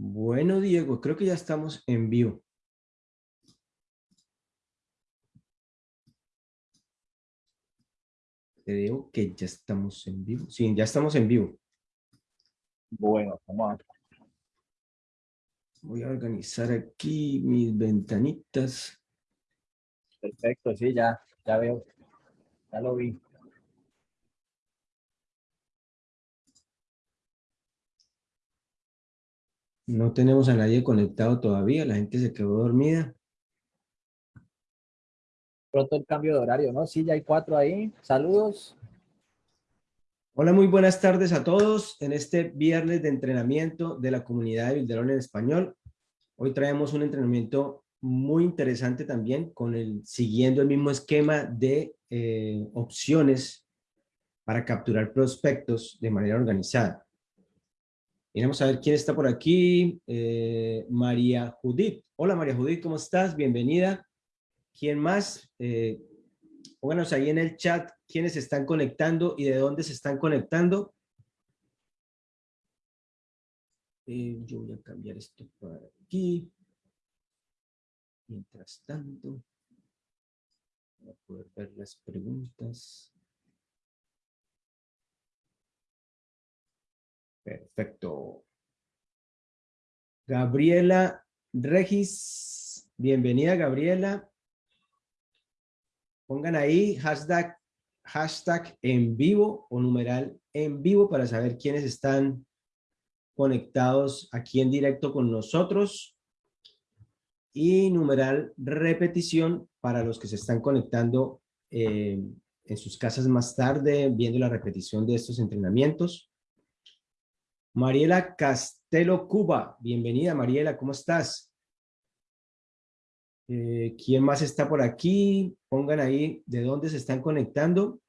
Bueno, Diego, creo que ya estamos en vivo. Creo que ya estamos en vivo. Sí, ya estamos en vivo. Bueno, vamos a... Voy a organizar aquí mis ventanitas. Perfecto, sí, ya, ya veo. Ya lo vi. No tenemos a nadie conectado todavía, la gente se quedó dormida. Pronto el cambio de horario, ¿no? Sí, ya hay cuatro ahí. Saludos. Hola, muy buenas tardes a todos en este viernes de entrenamiento de la comunidad de Bilderón en español. Hoy traemos un entrenamiento muy interesante también con el siguiendo el mismo esquema de eh, opciones para capturar prospectos de manera organizada. Vamos a ver quién está por aquí. Eh, María Judith. Hola María Judith, ¿cómo estás? Bienvenida. ¿Quién más? Eh, pónganos ahí en el chat quiénes están conectando y de dónde se están conectando. Eh, yo voy a cambiar esto para aquí. Mientras tanto, para poder ver las preguntas. Perfecto. Gabriela Regis, bienvenida Gabriela. Pongan ahí hashtag, en vivo o numeral en vivo para saber quiénes están conectados aquí en directo con nosotros. Y numeral repetición para los que se están conectando eh, en sus casas más tarde, viendo la repetición de estos entrenamientos. Mariela Castelo Cuba, bienvenida Mariela, ¿cómo estás? Eh, ¿Quién más está por aquí? Pongan ahí de dónde se están conectando.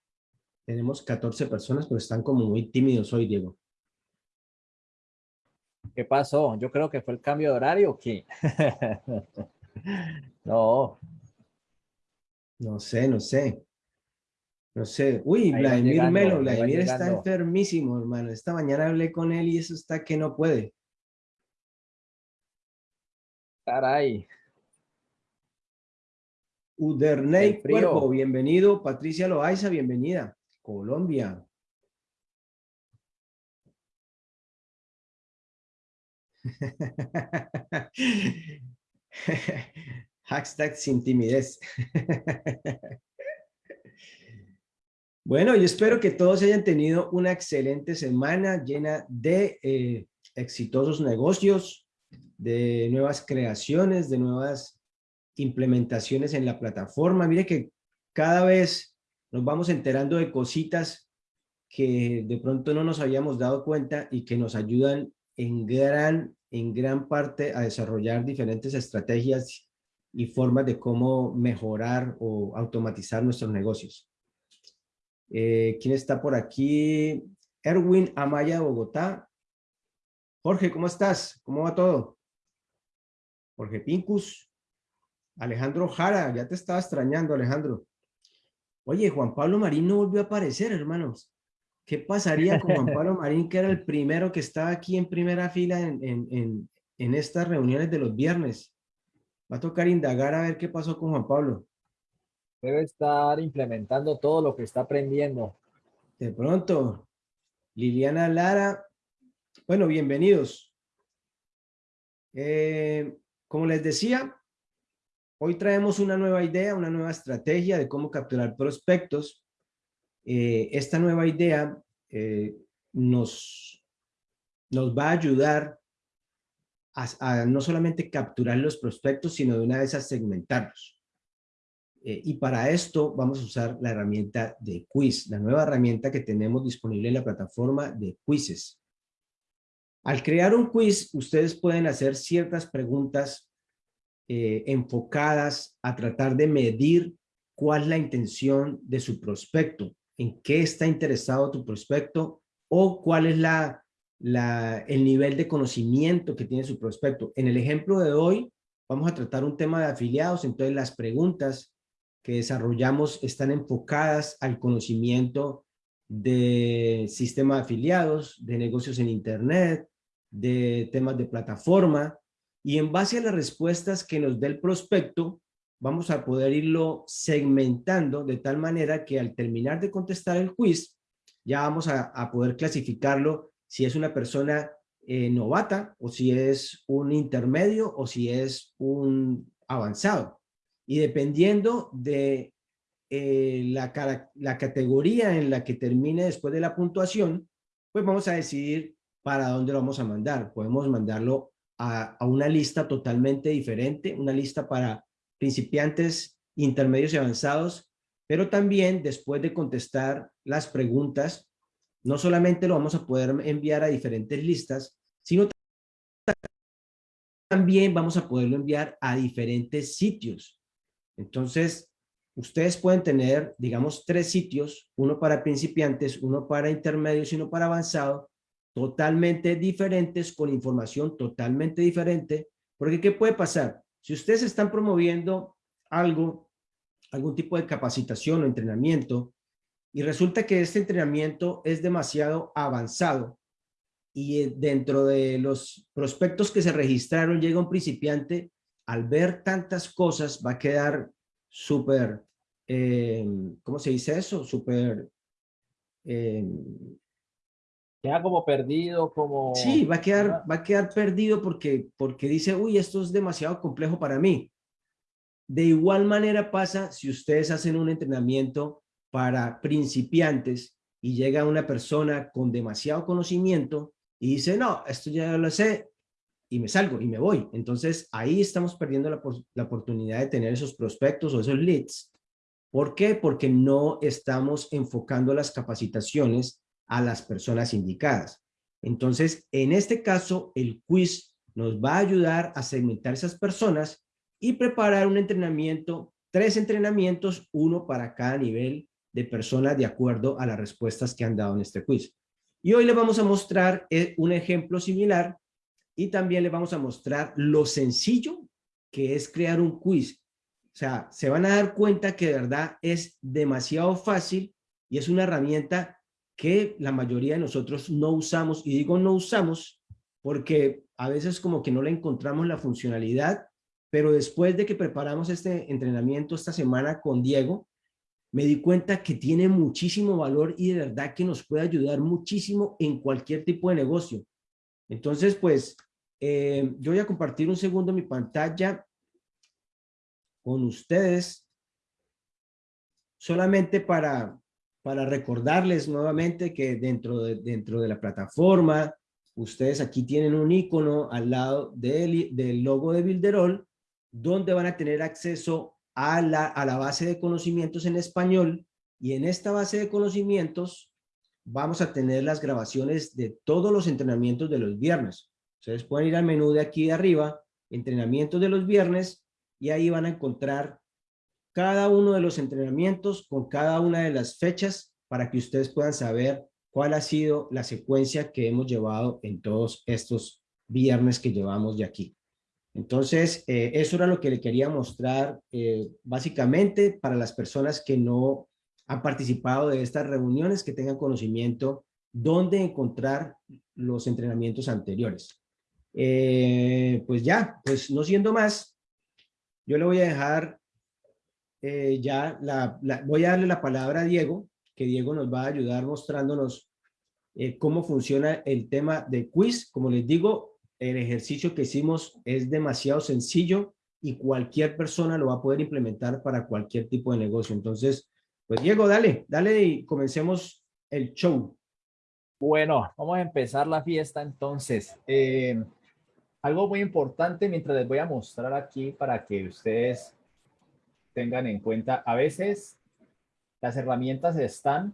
Tenemos 14 personas, pero están como muy tímidos hoy, Diego. ¿Qué pasó? Yo creo que fue el cambio de horario, ¿o qué? no. No sé, no sé. No sé. Uy, Vladimir Melo, Vladimir está enfermísimo, hermano. Esta mañana hablé con él y eso está que no puede. Caray. Uderney Cuervo, bienvenido. Patricia Loaiza, bienvenida. Colombia. Hashtag sin timidez. Bueno, yo espero que todos hayan tenido una excelente semana llena de eh, exitosos negocios, de nuevas creaciones, de nuevas implementaciones en la plataforma. Mire que cada vez nos vamos enterando de cositas que de pronto no nos habíamos dado cuenta y que nos ayudan en gran, en gran parte a desarrollar diferentes estrategias y formas de cómo mejorar o automatizar nuestros negocios. Eh, ¿Quién está por aquí? Erwin Amaya, Bogotá. Jorge, ¿cómo estás? ¿Cómo va todo? Jorge Pincus. Alejandro Jara, ya te estaba extrañando, Alejandro. Oye, Juan Pablo Marín no volvió a aparecer, hermanos. ¿Qué pasaría con Juan Pablo Marín, que era el primero que estaba aquí en primera fila en, en, en estas reuniones de los viernes? Va a tocar indagar a ver qué pasó con Juan Pablo debe estar implementando todo lo que está aprendiendo. De pronto, Liliana Lara, bueno, bienvenidos. Eh, como les decía, hoy traemos una nueva idea, una nueva estrategia de cómo capturar prospectos. Eh, esta nueva idea eh, nos, nos va a ayudar a, a, no solamente capturar los prospectos, sino de una vez a segmentarlos. Eh, y para esto vamos a usar la herramienta de quiz, la nueva herramienta que tenemos disponible en la plataforma de quizzes. Al crear un quiz, ustedes pueden hacer ciertas preguntas eh, enfocadas a tratar de medir cuál es la intención de su prospecto, en qué está interesado tu prospecto o cuál es la, el nivel de conocimiento que tiene su prospecto. En el ejemplo de hoy, vamos a tratar un tema de afiliados, entonces las preguntas que desarrollamos están enfocadas al conocimiento de sistema de afiliados, de negocios en internet, de temas de plataforma, y en base a las respuestas que nos dé el prospecto, vamos a poder irlo segmentando de tal manera que al terminar de contestar el quiz, ya vamos a, poder clasificarlo si es una persona eh, novata o si es un intermedio o si es un avanzado. Y dependiendo de eh, la, la categoría en la que termine después de la puntuación, pues vamos a decidir para dónde lo vamos a mandar. Podemos mandarlo a, una lista totalmente diferente, una lista para principiantes, intermedios y avanzados, pero también después de contestar las preguntas, no solamente lo vamos a poder enviar a diferentes listas, sino también vamos a poderlo enviar a diferentes sitios. Entonces, ustedes pueden tener, digamos, tres sitios, uno para principiantes, uno para intermedios y uno para avanzado, totalmente diferentes, con información totalmente diferente, porque ¿qué puede pasar? Si ustedes están promoviendo algo, algún tipo de capacitación o entrenamiento, y resulta que este entrenamiento es demasiado avanzado, y eh, dentro de los prospectos que se registraron llega un principiante, al ver tantas cosas va a quedar súper, eh, ¿cómo se dice eso? Súper eh, Queda como perdido, como... Sí, va a quedar, va a quedar perdido porque, porque dice, uy, esto es demasiado complejo para mí. De igual manera pasa si ustedes hacen un entrenamiento para principiantes y llega una persona con demasiado conocimiento y dice, no, esto ya lo sé y me salgo y me voy. Entonces ahí estamos perdiendo la, la oportunidad de tener esos prospectos o esos leads. ¿Por qué? Porque no estamos enfocando las capacitaciones a las personas indicadas. Entonces, en este caso, el quiz nos va a ayudar a segmentar esas personas y preparar un entrenamiento, tres entrenamientos, uno para cada nivel de personas de acuerdo a las respuestas que han dado en este quiz. Y hoy les vamos a mostrar eh, un ejemplo similar y también les vamos a mostrar lo sencillo que es crear un quiz. O sea, se van a dar cuenta que de verdad es demasiado fácil y es una herramienta que la mayoría de nosotros no usamos, y digo no usamos porque a veces como que no le encontramos la funcionalidad, pero después de que preparamos este entrenamiento esta semana con Diego, me di cuenta que tiene muchísimo valor y de verdad que nos puede ayudar muchísimo en cualquier tipo de negocio. Entonces, pues, eh, yo voy a compartir un segundo mi pantalla con ustedes, solamente para, para recordarles nuevamente que dentro de, dentro de la plataforma, ustedes aquí tienen un icono al lado del, del logo de Builderall, donde van a tener acceso a la, a la base de conocimientos en español y en esta base de conocimientos vamos a tener las grabaciones de todos los entrenamientos de los viernes. Ustedes pueden ir al menú de aquí de arriba, entrenamientos de los viernes, y ahí van a encontrar cada uno de los entrenamientos con cada una de las fechas para que ustedes puedan saber cuál ha sido la secuencia que hemos llevado en todos estos viernes que llevamos de aquí. Entonces, eh, eso era lo que le quería mostrar eh, básicamente para las personas que no han participado de estas reuniones, que tengan conocimiento dónde encontrar los entrenamientos anteriores. Eh, pues ya, pues no siendo más, yo le voy a dejar eh, ya la, voy a darle la palabra a Diego, que Diego nos va a ayudar mostrándonos eh, cómo funciona el tema de quiz. Como les digo, el ejercicio que hicimos es demasiado sencillo y cualquier persona lo va a poder implementar para cualquier tipo de negocio. Entonces, pues Diego, dale, dale y comencemos el show. Bueno, vamos a empezar la fiesta entonces. Algo muy importante mientras les voy a mostrar aquí para que ustedes tengan en cuenta. A veces las herramientas están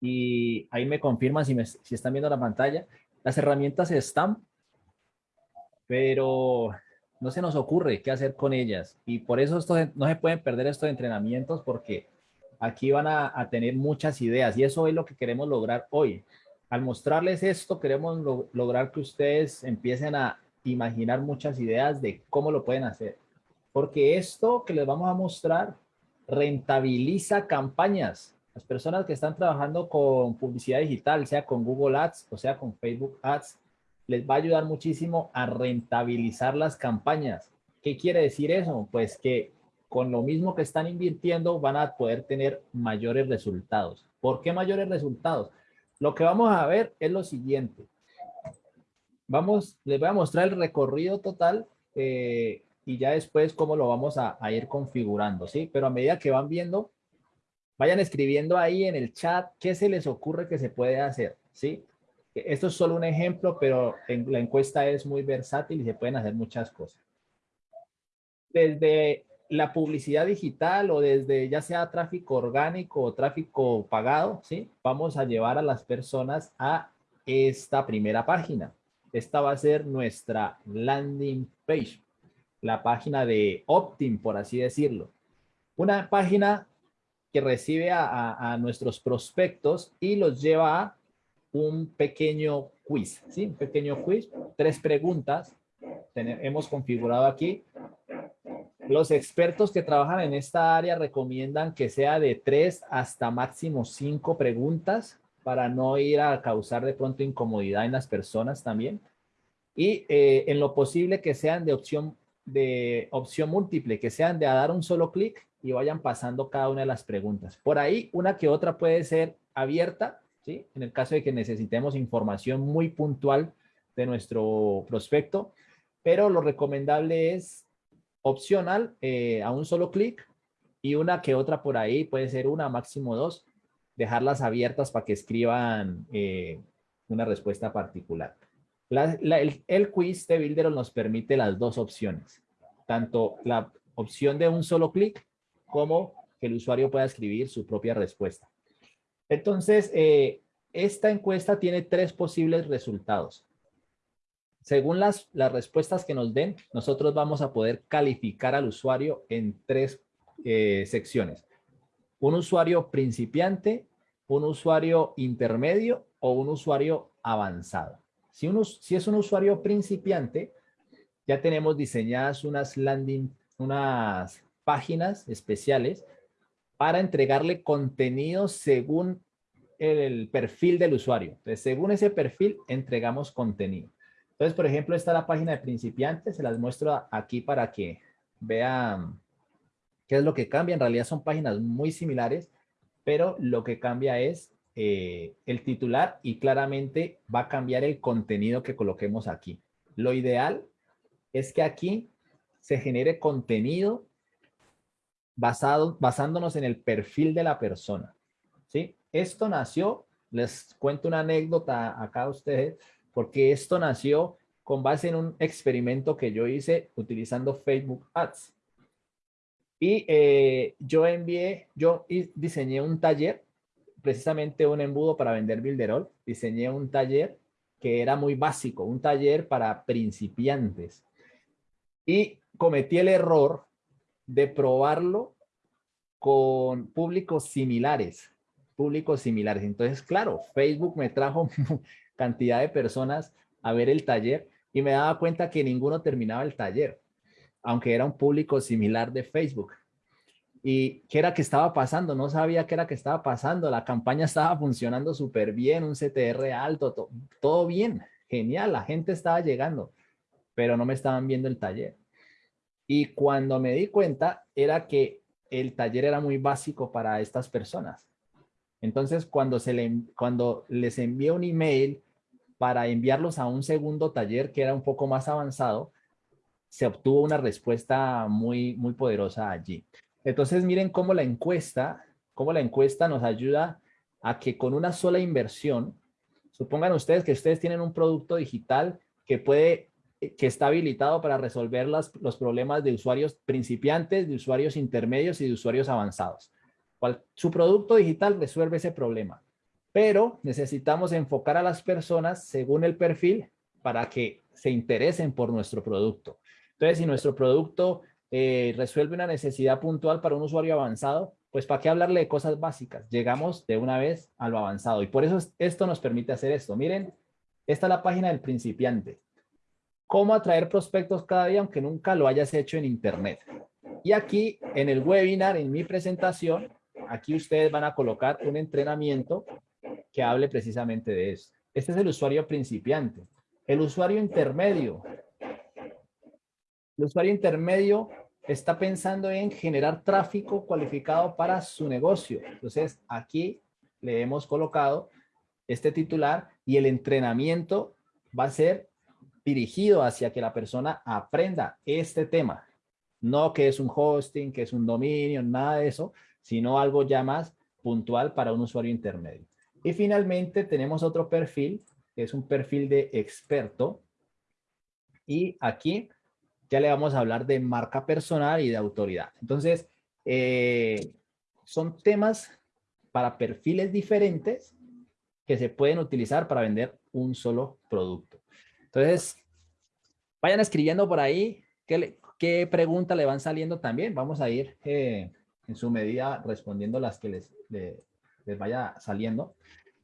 y ahí me confirman si, me, si están viendo la pantalla. Las herramientas están, pero no se nos ocurre qué hacer con ellas. Y por eso esto, no se pueden perder estos entrenamientos porque aquí van a, tener muchas ideas y eso es lo que queremos lograr hoy. Al mostrarles esto, queremos lograr que ustedes empiecen a imaginar muchas ideas de cómo lo pueden hacer porque esto que les vamos a mostrar rentabiliza campañas. Las personas que están trabajando con publicidad digital, sea con Google Ads o sea con Facebook Ads, les va a ayudar muchísimo a rentabilizar las campañas. ¿Qué quiere decir eso? Pues que con lo mismo que están invirtiendo van a poder tener mayores resultados. ¿Por qué mayores resultados? Lo que vamos a ver es lo siguiente. Vamos, les voy a mostrar el recorrido total eh, y ya después cómo lo vamos a, ir configurando, ¿sí? Pero a medida que van viendo, vayan escribiendo ahí en el chat qué se les ocurre que se puede hacer, ¿sí? Esto es solo un ejemplo, pero la encuesta es muy versátil y se pueden hacer muchas cosas. Desde la publicidad digital o desde ya sea tráfico orgánico o tráfico pagado, ¿sí? Vamos a llevar a las personas a esta primera página. Esta va a ser nuestra landing page, la página de Optim, por así decirlo. Una página que recibe a, nuestros prospectos y los lleva a un pequeño quiz, ¿sí? Un pequeño quiz, tres preguntas. hemos configurado aquí los expertos que trabajan en esta área recomiendan que sea de tres hasta máximo cinco preguntas para no ir a causar de pronto incomodidad en las personas también. Y eh, en lo posible que sean de opción, de opción múltiple, que sean de a dar un solo clic y vayan pasando cada una de las preguntas. Por ahí una que otra puede ser abierta, ¿sí? En el caso de que necesitemos información muy puntual de nuestro prospecto, pero lo recomendable es opcional eh, a un solo clic y una que otra por ahí, puede ser una, máximo dos, dejarlas abiertas para que escriban eh, una respuesta particular. el, quiz de Builder nos permite las dos opciones, tanto la opción de un solo clic como que el usuario pueda escribir su propia respuesta. Entonces, eh, esta encuesta tiene tres posibles resultados. Según las, las respuestas que nos den, nosotros vamos a poder calificar al usuario en tres eh, secciones. Un usuario principiante, un usuario intermedio o un usuario avanzado. Si, es un usuario principiante, ya tenemos diseñadas unas landing, unas páginas especiales para entregarle contenido según el perfil del usuario. Según ese perfil, entregamos contenido. Entonces, por ejemplo, esta es la página de principiantes. Se las muestro aquí para que vean qué es lo que cambia. En realidad son páginas muy similares, pero lo que cambia es eh, el titular y claramente va a cambiar el contenido que coloquemos aquí. Lo ideal es que aquí se genere contenido basado, basándonos en el perfil de la persona. ¿sí? Esto nació, les cuento una anécdota acá a ustedes, porque esto nació con base en un experimento que yo hice utilizando Facebook Ads. Y eh, yo envié, yo diseñé un taller, precisamente un embudo para vender Builderall. Diseñé un taller que era muy básico, un taller para principiantes. Y cometí el error de probarlo con públicos similares, públicos similares. Entonces, claro, Facebook me trajo cantidad de personas a ver el taller y me daba cuenta que ninguno terminaba el taller, aunque era un público similar de Facebook. ¿Y qué era que estaba pasando? No sabía qué era que estaba pasando. La campaña estaba funcionando súper bien, un CTR alto, todo bien, genial, la gente estaba llegando, pero no me estaban viendo el taller. Y cuando me di cuenta era que el taller era muy básico para estas personas. Entonces, cuando, se le, cuando les envié un email para enviarlos a un segundo taller que era un poco más avanzado, se obtuvo una respuesta muy, muy poderosa allí. Entonces miren cómo la encuesta, cómo la encuesta nos ayuda a que con una sola inversión, supongan ustedes que ustedes tienen un producto digital que puede, que está habilitado para resolver las, los problemas de usuarios principiantes, de usuarios intermedios y de usuarios avanzados. Su producto digital resuelve ese problema pero necesitamos enfocar a las personas según el perfil para que se interesen por nuestro producto. Entonces, si nuestro producto eh, resuelve una necesidad puntual para un usuario avanzado, pues ¿para qué hablarle de cosas básicas? Llegamos de una vez a lo avanzado y por eso esto nos permite hacer esto. Miren, esta es la página del principiante. Cómo atraer prospectos cada día aunque nunca lo hayas hecho en internet. Y aquí en el webinar, en mi presentación, aquí ustedes van a colocar un entrenamiento que hable precisamente de eso. Este es el usuario principiante. El usuario intermedio. El usuario intermedio está pensando en generar tráfico cualificado para su negocio. Entonces, aquí le hemos colocado este titular y el entrenamiento va a ser dirigido hacia que la persona aprenda este tema. No que es un hosting, que es un dominio, nada de eso, sino algo ya más puntual para un usuario intermedio. Y finalmente tenemos otro perfil, que es un perfil de experto. Y aquí ya le vamos a hablar de marca personal y de autoridad. Entonces, eh, son temas para perfiles diferentes que se pueden utilizar para vender un solo producto. Entonces, vayan escribiendo por ahí qué, qué preguntas le van saliendo también. Vamos a ir eh, en su medida respondiendo las que les, les vaya saliendo.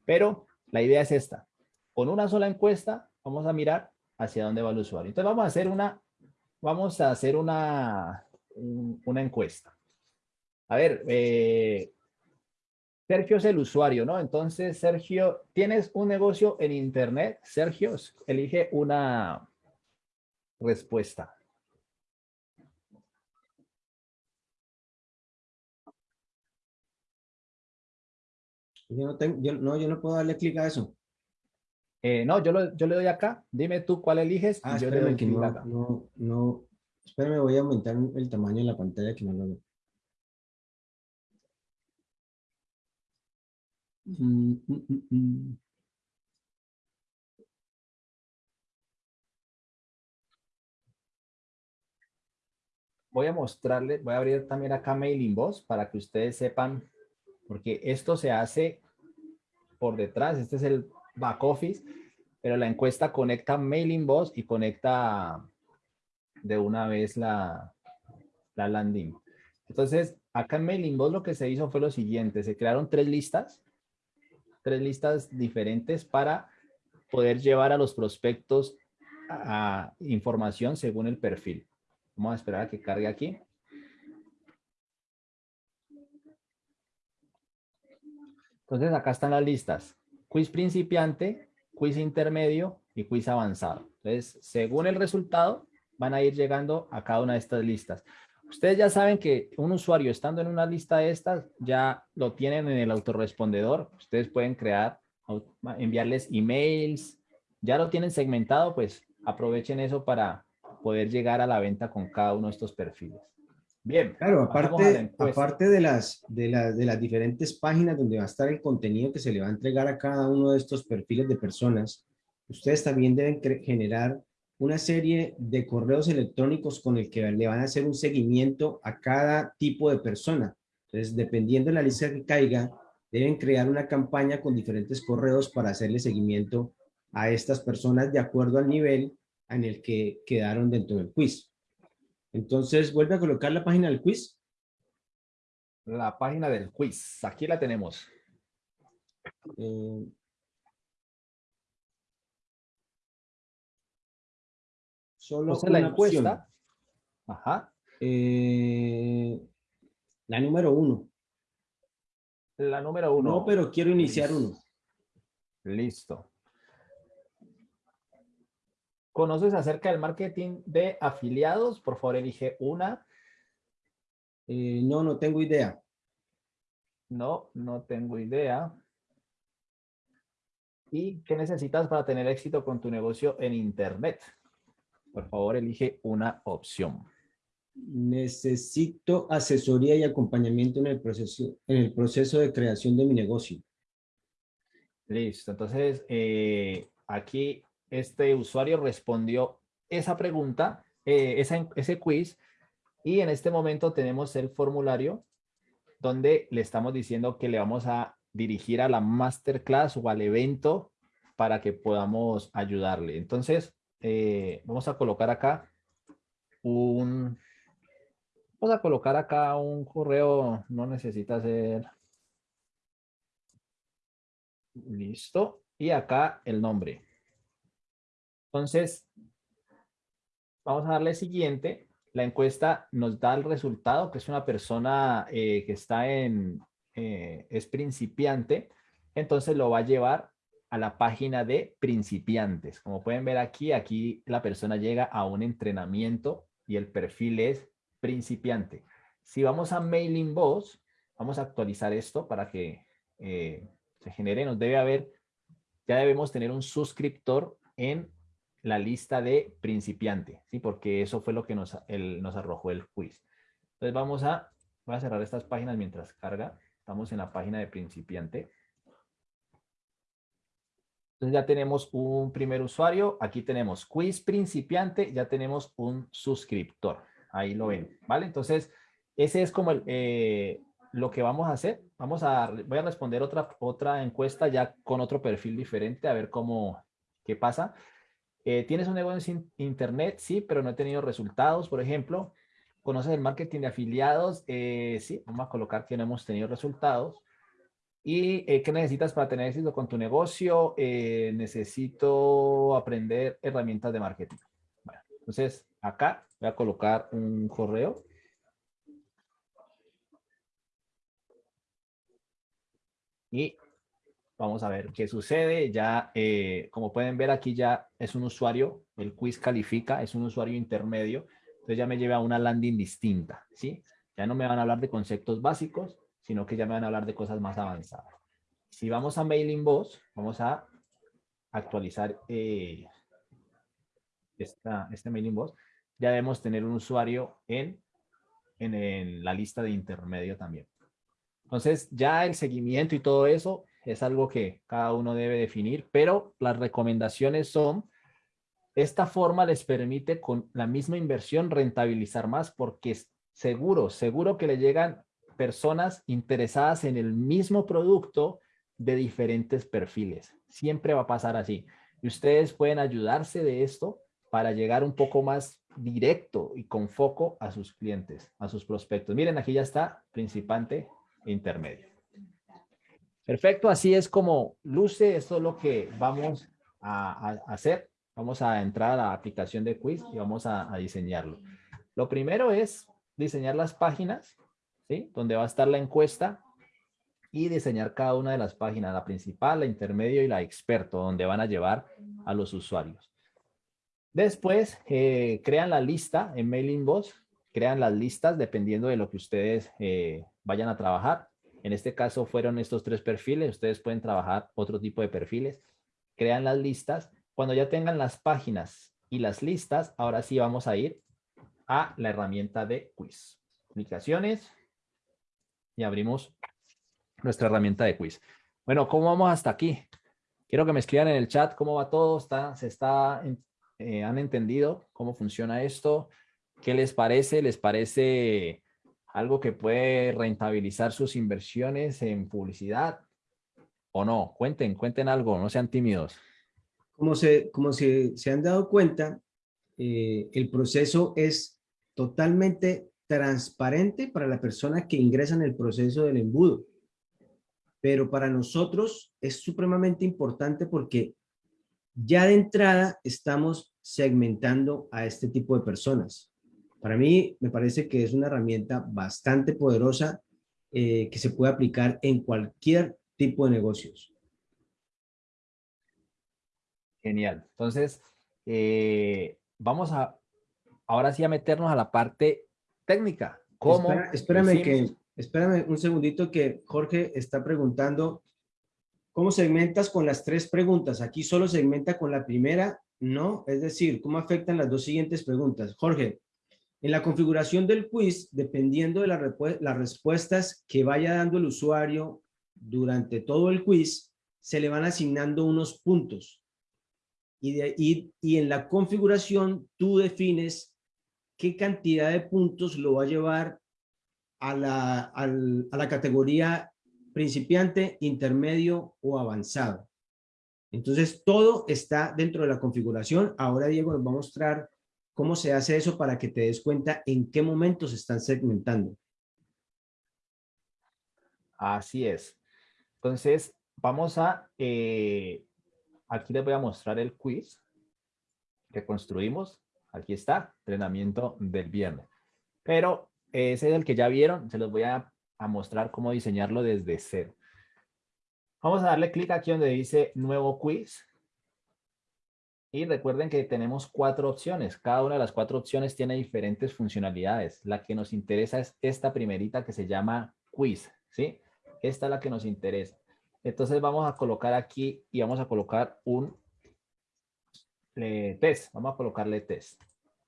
Pero la idea es esta. Con una sola encuesta vamos a mirar hacia dónde va el usuario. Entonces vamos a hacer una, vamos a hacer una, una encuesta. A ver, eh, Sergio es el usuario, ¿no? Entonces, Sergio, ¿tienes un negocio en Internet? Sergio, elige una respuesta. Yo no, tengo, yo, no, yo no puedo darle clic a eso. Eh, no, yo, lo, yo le doy acá. Dime tú cuál eliges. Ah, yo le doy clic acá. No, no, espérame, voy a aumentar el tamaño de la pantalla que no lo veo. Mm, mm, mm, voy a mostrarles, voy a abrir también acá Mailing Boss para que ustedes sepan, porque esto se hace por detrás, este es el back office, pero la encuesta conecta Mailing Boss y conecta de una vez la, la landing. Entonces, acá en Mailing Boss lo que se hizo fue lo siguiente, se crearon tres listas tres listas diferentes para poder llevar a los prospectos a, información según el perfil. Vamos a esperar a que cargue aquí. Entonces acá están las listas. Quiz principiante, quiz intermedio y quiz avanzado. Entonces, según el resultado, van a ir llegando a cada una de estas listas. Ustedes ya saben que un usuario estando en una lista de estas ya lo tienen en el autorrespondedor. Ustedes pueden crear, enviarles emails. Ya lo tienen segmentado, pues aprovechen eso para poder llegar a la venta con cada uno de estos perfiles. Bien. Claro, aparte, aparte de, las, de, las, de las diferentes páginas donde va a estar el contenido que se le va a entregar a cada uno de estos perfiles de personas, ustedes también deben generar una serie de correos electrónicos con el que le van a hacer un seguimiento a cada tipo de persona. Entonces, dependiendo de la lista que caiga, deben crear una campaña con diferentes correos para hacerle seguimiento a estas personas de acuerdo al nivel en el que quedaron dentro del quiz. Entonces, vuelve a colocar la página del quiz. La página del quiz, aquí la tenemos. Eh, Solo la encuesta. Ajá. Eh, la número uno. La número uno. No, pero quiero iniciar uno. Listo. ¿Conoces acerca del marketing de afiliados? Por favor, elige una. Eh, no, no tengo idea. No, no tengo idea. ¿Y qué necesitas para tener éxito con tu negocio en Internet? Por favor, elige una opción. Necesito asesoría y acompañamiento en el proceso, en el proceso de creación de mi negocio. Listo. Entonces, eh, aquí este usuario respondió esa pregunta, eh, ese quiz, y en este momento tenemos el formulario donde le estamos diciendo que le vamos a dirigir a la masterclass o al evento para que podamos ayudarle. Entonces, eh, vamos a colocar acá un, vamos a colocar acá un correo, no necesita ser, listo, y acá el nombre. Entonces, vamos a darle siguiente. La encuesta nos da el resultado, que es una persona eh, que está en, eh, es principiante, entonces lo va a llevar a la página de principiantes. Como pueden ver aquí, aquí la persona llega a un entrenamiento y el perfil es principiante. Si vamos a Mailing Boss, vamos a actualizar esto para que eh, se genere. Nos debe haber, ya debemos tener un suscriptor en la lista de principiante, ¿sí? Porque eso fue lo que nos, nos arrojó el quiz. Entonces vamos a, voy a cerrar estas páginas mientras carga. Estamos en la página de principiante. Entonces ya tenemos un primer usuario. Aquí tenemos quiz principiante. Ya tenemos un suscriptor. Ahí lo ven, ¿vale? Entonces, ese es como el, eh, lo que vamos a hacer. Vamos a, voy a responder otra, otra encuesta ya con otro perfil diferente a ver cómo, qué pasa. Eh, ¿Tienes un negocio en internet? Sí, pero no he tenido resultados, por ejemplo. ¿Conoces el marketing de afiliados? Eh, sí, vamos a colocar que no hemos tenido resultados. ¿Y eh, qué necesitas para tener éxito con tu negocio? Necesito aprender herramientas de marketing. Bueno, entonces, acá voy a colocar un correo. Y vamos a ver qué sucede. Ya, eh, como pueden ver aquí ya es un usuario, el quiz califica, es un usuario intermedio. Entonces ya me lleva a una landing distinta, ¿sí? Ya no me van a hablar de conceptos básicos, sino que ya me van a hablar de cosas más avanzadas. Si vamos a Mailing Boss, vamos a actualizar eh, esta, este Mailing Boss, ya debemos tener un usuario en, en, la lista de intermedio también. Entonces, ya el seguimiento y todo eso es algo que cada uno debe definir, pero las recomendaciones son, esta forma les permite con la misma inversión rentabilizar más porque seguro, seguro que le llegan personas interesadas en el mismo producto de diferentes perfiles. Siempre va a pasar así. Y ustedes pueden ayudarse de esto para llegar un poco más directo y con foco a sus clientes, a sus prospectos. Miren, aquí ya está principante intermedio. Perfecto, así es como luce. Esto es lo que vamos a, hacer. Vamos a entrar a la aplicación de quiz y vamos a diseñarlo. Lo primero es diseñar las páginas ¿sí? Donde va a estar la encuesta y diseñar cada una de las páginas, la principal, la intermedio y la experto, donde van a llevar a los usuarios. Después, eh, crean la lista en Mailing Boss, crean las listas dependiendo de lo que ustedes eh, vayan a trabajar. En este caso fueron estos tres perfiles, ustedes pueden trabajar otro tipo de perfiles. Crean las listas. Cuando ya tengan las páginas y las listas, ahora sí vamos a ir a la herramienta de quiz. Aplicaciones, y abrimos nuestra herramienta de quiz. Bueno, ¿cómo vamos hasta aquí? Quiero que me escriban en el chat cómo va todo, se está, eh, han entendido cómo funciona esto, qué les parece, les parece algo que puede rentabilizar sus inversiones en publicidad o no, cuenten, cuenten algo, no sean tímidos. Como se, como se, se han dado cuenta, eh, el proceso es totalmente transparente para la persona que ingresa en el proceso del embudo. Pero para nosotros es supremamente importante porque ya de entrada estamos segmentando a este tipo de personas. Para mí me parece que es una herramienta bastante poderosa eh, que se puede aplicar en cualquier tipo de negocios. Genial. Entonces, eh, vamos a ahora sí a meternos a la parte técnica. ¿Cómo espérame, que, espérame un segundito que Jorge está preguntando ¿Cómo segmentas con las tres preguntas? Aquí solo segmenta con la primera, ¿no? Es decir, ¿cómo afectan las dos siguientes preguntas? Jorge, en la configuración del quiz, dependiendo de las respuestas que vaya dando el usuario durante todo el quiz, se le van asignando unos puntos. Y, en la configuración tú defines qué cantidad de puntos lo va a llevar a la, a la categoría principiante, intermedio o avanzado. Entonces, todo está dentro de la configuración. Ahora Diego nos va a mostrar cómo se hace eso para que te des cuenta en qué momentos se están segmentando. Así es. Entonces, vamos a, eh, aquí les voy a mostrar el quiz que construimos. Aquí está, entrenamiento del viernes. Pero ese es el que ya vieron, se los voy a, mostrar cómo diseñarlo desde cero. Vamos a darle clic aquí donde dice nuevo quiz. Y recuerden que tenemos cuatro opciones. Cada una de las cuatro opciones tiene diferentes funcionalidades. La que nos interesa es esta primerita que se llama quiz. ¿sí? Esta es la que nos interesa. Entonces vamos a colocar aquí y vamos a colocar un test. Vamos a colocarle test.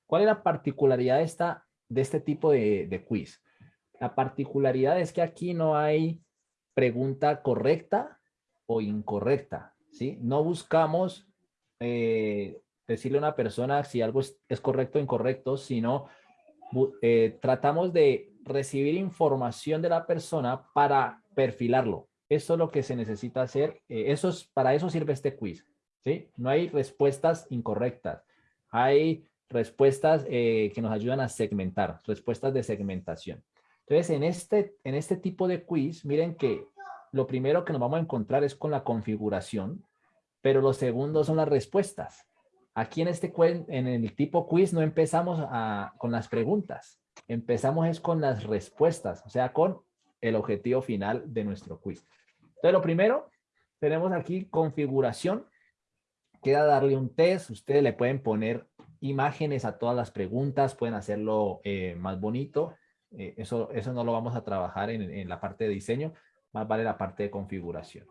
¿Cuál es la particularidad de, esta, de este tipo de, de quiz? La particularidad es que aquí no hay pregunta correcta o incorrecta. ¿sí? No buscamos eh, decirle a una persona si algo es, correcto o incorrecto, sino eh, tratamos de recibir información de la persona para perfilarlo. Eso es lo que se necesita hacer. Eh, eso es, para eso sirve este quiz. ¿sí? No hay respuestas incorrectas. Hay respuestas que nos ayudan a segmentar, respuestas de segmentación. Entonces, en este, en este tipo de quiz, miren que lo primero que nos vamos a encontrar es con la configuración, pero lo segundo son las respuestas. Aquí en este en el tipo quiz no empezamos con las preguntas, empezamos es con las respuestas, o sea, con el objetivo final de nuestro quiz. Entonces, lo primero, tenemos aquí configuración, queda darle un test, ustedes le pueden poner imágenes a todas las preguntas, pueden hacerlo eh, más bonito, eh, eso, eso no lo vamos a trabajar en la parte de diseño, más vale la parte de configuración.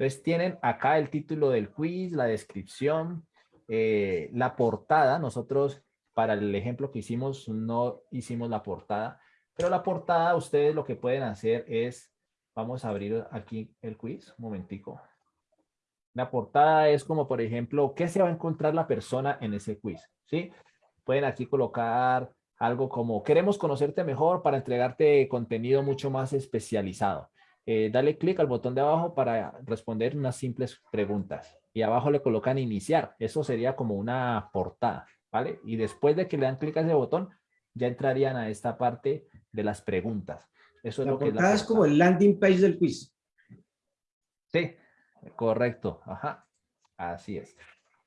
Entonces tienen acá el título del quiz, la descripción, eh, la portada. Nosotros para el ejemplo que hicimos no hicimos la portada, pero la portada ustedes lo que pueden hacer es, vamos a abrir aquí el quiz, un momentico. La portada es como por ejemplo, ¿qué se va a encontrar la persona en ese quiz? ¿Sí? Pueden aquí colocar algo como, queremos conocerte mejor para entregarte contenido mucho más especializado. Eh, dale clic al botón de abajo para responder unas simples preguntas. Y abajo le colocan iniciar. Eso sería como una portada, ¿vale? Y después de que le dan clic a ese botón, ya entrarían a esta parte de las preguntas. Eso es la lo que es, la es como el landing page del quiz. Sí, correcto. Ajá, así es.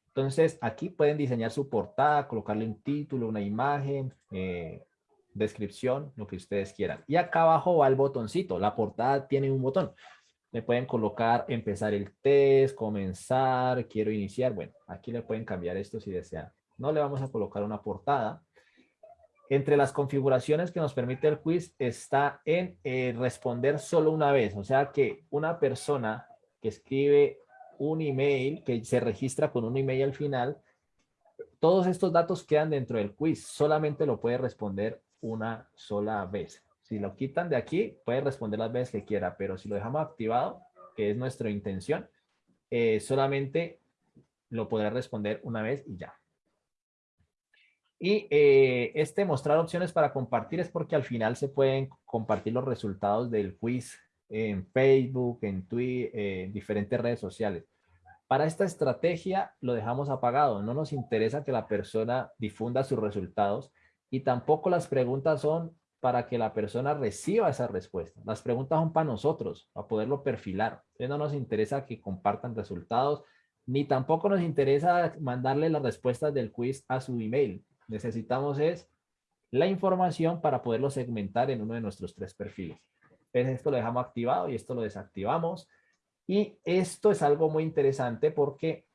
Entonces, aquí pueden diseñar su portada, colocarle un título, una imagen, eh, descripción, lo que ustedes quieran. Y acá abajo va el botoncito. La portada tiene un botón. Le pueden colocar empezar el test, comenzar, quiero iniciar. Bueno, aquí le pueden cambiar esto si desean. No le vamos a colocar una portada. Entre las configuraciones que nos permite el quiz está en eh, responder solo una vez. O sea que una persona que escribe un email, que se registra con un email al final, todos estos datos quedan dentro del quiz. Solamente lo puede responder una sola vez. Si lo quitan de aquí, puede responder las veces que quiera, pero si lo dejamos activado, que es nuestra intención, eh, solamente lo podrá responder una vez y ya. Y eh, este mostrar opciones para compartir es porque al final se pueden compartir los resultados del quiz en Facebook, en Twitter, en diferentes redes sociales. Para esta estrategia lo dejamos apagado. No nos interesa que la persona difunda sus resultados y tampoco las preguntas son para que la persona reciba esa respuesta. Las preguntas son para nosotros, para poderlo perfilar. Entonces no nos interesa que compartan resultados, ni tampoco nos interesa mandarle las respuestas del quiz a su email. Necesitamos es la información para poderlo segmentar en uno de nuestros tres perfiles. Entonces esto lo dejamos activado y esto lo desactivamos. Y esto es algo muy interesante porque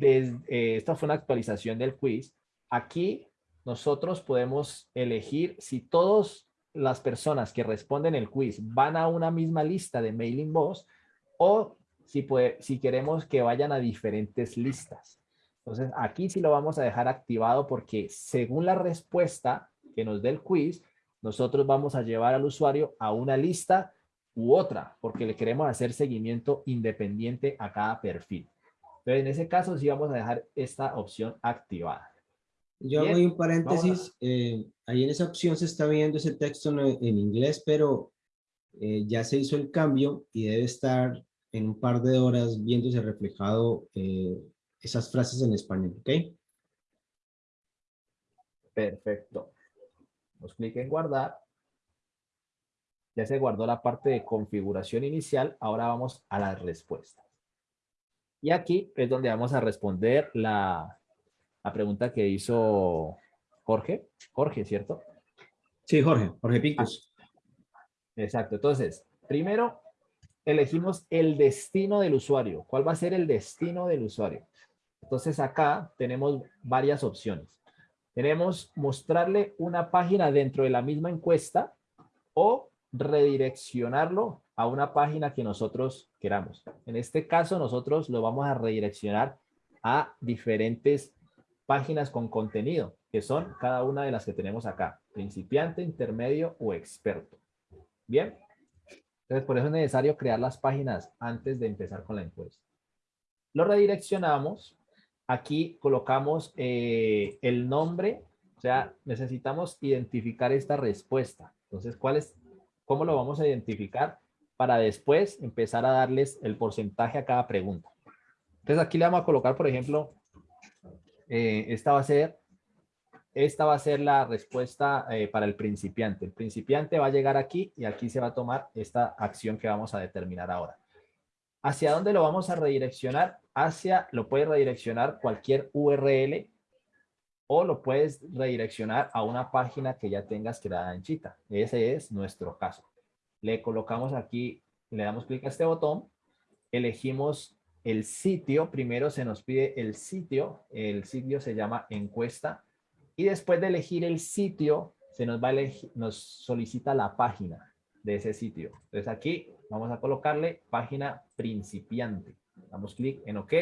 eh, esta fue una actualización del quiz. Aquí nosotros podemos elegir si todas las personas que responden el quiz van a una misma lista de mailing box o si, si queremos que vayan a diferentes listas. Entonces aquí sí lo vamos a dejar activado porque según la respuesta que nos dé el quiz, nosotros vamos a llevar al usuario a una lista u otra porque le queremos hacer seguimiento independiente a cada perfil. Entonces en ese caso sí vamos a dejar esta opción activada. Yo hago un paréntesis, eh, ahí en esa opción se está viendo ese texto en, inglés, pero eh, ya se hizo el cambio y debe estar en un par de horas viéndose reflejado eh, esas frases en español, ¿ok? Perfecto. Nos clic en guardar. Ya se guardó la parte de configuración inicial, ahora vamos a las respuestas. Y aquí es donde vamos a responder la, la pregunta que hizo Jorge. Jorge, ¿cierto? Sí, Jorge, Jorge Picos. Exacto. Entonces, primero, elegimos el destino del usuario. ¿Cuál va a ser el destino del usuario? Entonces acá tenemos varias opciones. Tenemos mostrarle una página dentro de la misma encuesta o redireccionarlo a una página que nosotros queramos. En este caso, nosotros lo vamos a redireccionar a diferentes páginas con contenido, que son cada una de las que tenemos acá. Principiante, intermedio o experto. Bien. Entonces, por eso es necesario crear las páginas antes de empezar con la encuesta. Lo redireccionamos. Aquí colocamos eh, el nombre. O sea, necesitamos identificar esta respuesta. Entonces, ¿cuál es, ¿cómo lo vamos a identificar? Para después empezar a darles el porcentaje a cada pregunta. Entonces, aquí le vamos a colocar, por ejemplo, eh, esta va a ser esta va a ser la respuesta eh, para el principiante. El principiante va a llegar aquí y aquí se va a tomar esta acción que vamos a determinar ahora. ¿Hacia dónde lo vamos a redireccionar? Hacia, lo puedes redireccionar cualquier URL o lo puedes redireccionar a una página que ya tengas creada en Chita. Ese es nuestro caso. Le colocamos aquí, le damos clic a este botón, elegimos el sitio, primero se nos pide el sitio, el sitio se llama encuesta, y después de elegir el sitio, se nos va a elegir, nos solicita la página de ese sitio. Entonces aquí vamos a colocarle página principiante. Damos clic en OK,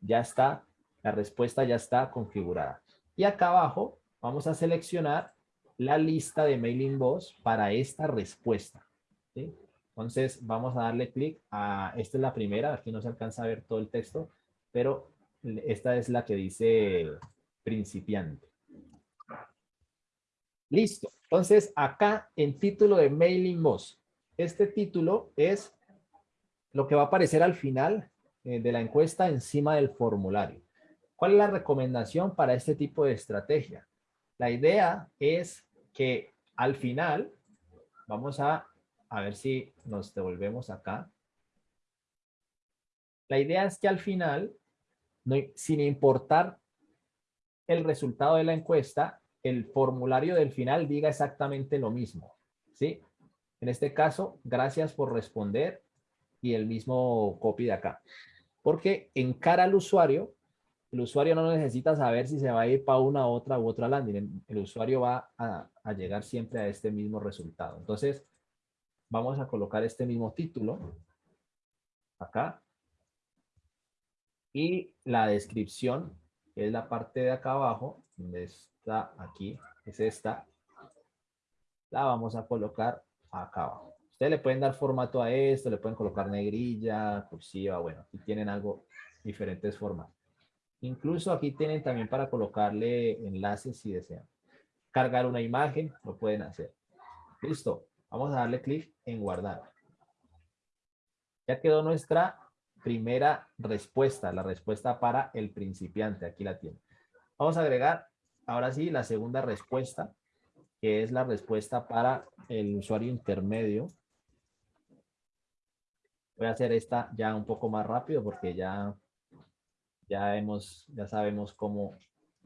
ya está, la respuesta ya está configurada. Y acá abajo vamos a seleccionar la lista de mailing boss para esta respuesta. Entonces vamos a darle clic a, esta es la primera, aquí no se alcanza a ver todo el texto, pero esta es la que dice principiante. Listo. Entonces, acá en título de Mailing Boss, este título es lo que va a aparecer al final eh, de la encuesta encima del formulario. ¿Cuál es la recomendación para este tipo de estrategia? La idea es que al final, vamos a, a ver si nos devolvemos acá. La idea es que al final, sin importar el resultado de la encuesta, el formulario del final diga exactamente lo mismo. ¿sí? En este caso, gracias por responder y el mismo copy de acá. Porque en cara al usuario, el usuario no necesita saber si se va a ir para una, otra u otra landing. El usuario va a, a llegar siempre a este mismo resultado. Entonces, vamos a colocar este mismo título acá. Y la descripción, que es la parte de acá abajo, donde aquí, es esta, la vamos a colocar acá abajo. Ustedes le pueden dar formato a esto, le pueden colocar negrilla, cursiva, bueno, aquí tienen algo, diferentes formas. Incluso aquí tienen también para colocarle enlaces si desean. Cargar una imagen, lo pueden hacer. Listo, vamos a darle clic en guardar. Ya quedó nuestra primera respuesta, la respuesta para el principiante, aquí la tienen. Vamos a agregar Ahora sí, la segunda respuesta, que es la respuesta para el usuario intermedio. Voy a hacer esta ya un poco más rápido porque ya, ya, hemos, ya sabemos cómo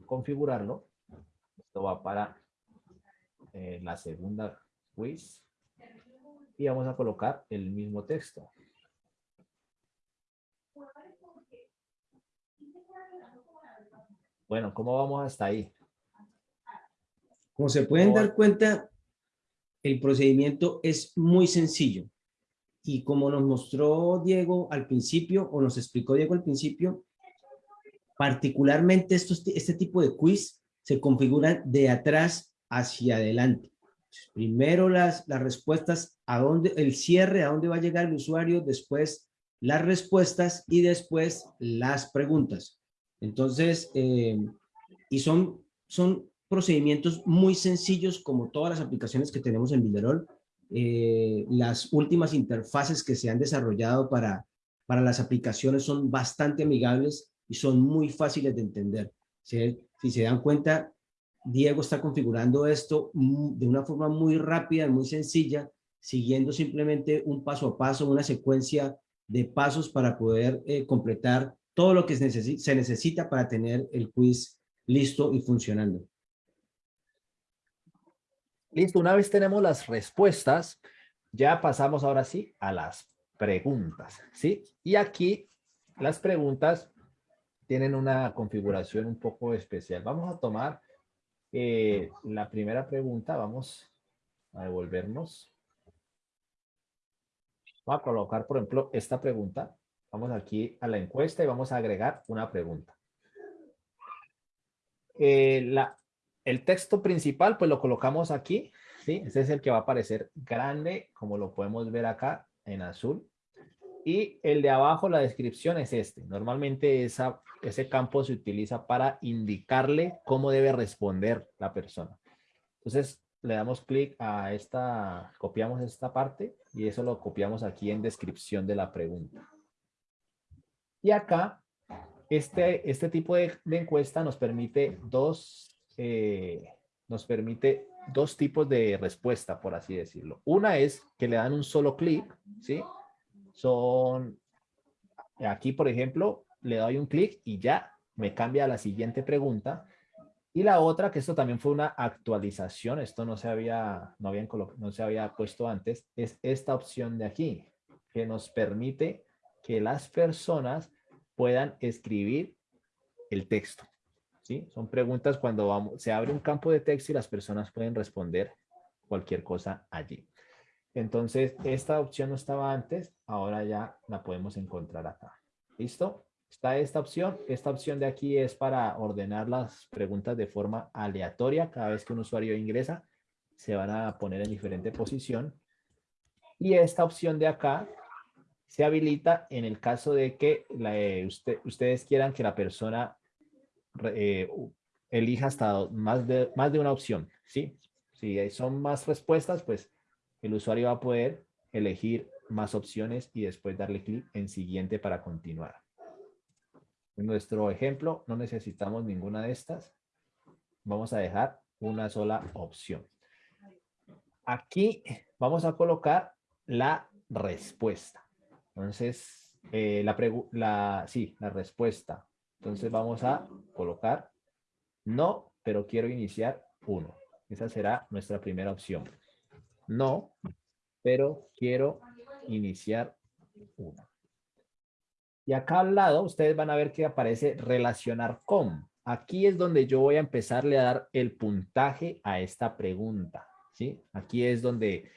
configurarlo. Esto va para eh, la segunda quiz. Y vamos a colocar el mismo texto. Bueno, ¿cómo vamos hasta ahí? Como se pueden dar cuenta, el procedimiento es muy sencillo. Y como nos mostró Diego al principio, o nos explicó Diego al principio, particularmente estos, este tipo de quiz se configuran de atrás hacia adelante. Primero las, las respuestas, a dónde, el cierre, a dónde va a llegar el usuario, después las respuestas y después las preguntas. Entonces, eh, y son, son procedimientos muy sencillos como todas las aplicaciones que tenemos en Builderall. Eh, las últimas interfaces que se han desarrollado para, para las aplicaciones son bastante amigables y son muy fáciles de entender. Si se dan cuenta, Diego está configurando esto de una forma muy rápida, muy sencilla, siguiendo simplemente un paso a paso, una secuencia de pasos para poder eh, completar todo lo que se necesita para tener el quiz listo y funcionando. Listo, una vez tenemos las respuestas, ya pasamos ahora sí a las preguntas, ¿sí? Y aquí las preguntas tienen una configuración un poco especial. Vamos a tomar eh, la primera pregunta, vamos a devolvernos. Vamos a colocar, por ejemplo, esta pregunta. Vamos aquí a la encuesta y vamos a agregar una pregunta. Eh, la, el texto principal, pues lo colocamos aquí, ¿sí? Este es el que va a aparecer grande, como lo podemos ver acá en azul. Y el de abajo, la descripción es este. Normalmente esa, ese campo se utiliza para indicarle cómo debe responder la persona. Entonces, le damos clic a esta, copiamos esta parte y eso lo copiamos aquí en descripción de la pregunta. Y acá, este, este tipo de, encuesta nos permite dos, eh, nos permite dos tipos de respuesta, por así decirlo. Una es que le dan un solo clic, ¿sí? Son, aquí por ejemplo, le doy un clic y ya me cambia a la siguiente pregunta. Y la otra, que esto también fue una actualización, esto no se había, no habían no se había puesto antes, es esta opción de aquí, que nos permite que las personas puedan escribir el texto. ¿sí? Son preguntas cuando vamos, se abre un campo de texto y las personas pueden responder cualquier cosa allí. Entonces, esta opción no estaba antes, ahora ya la podemos encontrar acá. ¿Listo? Está esta opción. Esta opción de aquí es para ordenar las preguntas de forma aleatoria. Cada vez que un usuario ingresa, se van a poner en diferente posición. Y esta opción de acá se habilita en el caso de que eh, ustedes quieran que la persona eh, elija hasta más de, más de una opción. ¿sí? Si son más respuestas, pues el usuario va a poder elegir más opciones y después darle clic en siguiente para continuar. En nuestro ejemplo no necesitamos ninguna de estas. Vamos a dejar una sola opción. Aquí vamos a colocar la respuesta. Entonces, eh, la, sí, la respuesta. Entonces vamos a colocar no, pero quiero iniciar uno. Esa será nuestra primera opción. No, pero quiero iniciar uno. Y acá al lado ustedes van a ver que aparece relacionar con. Aquí es donde yo voy a empezarle a dar el puntaje a esta pregunta. ¿sí? Aquí es donde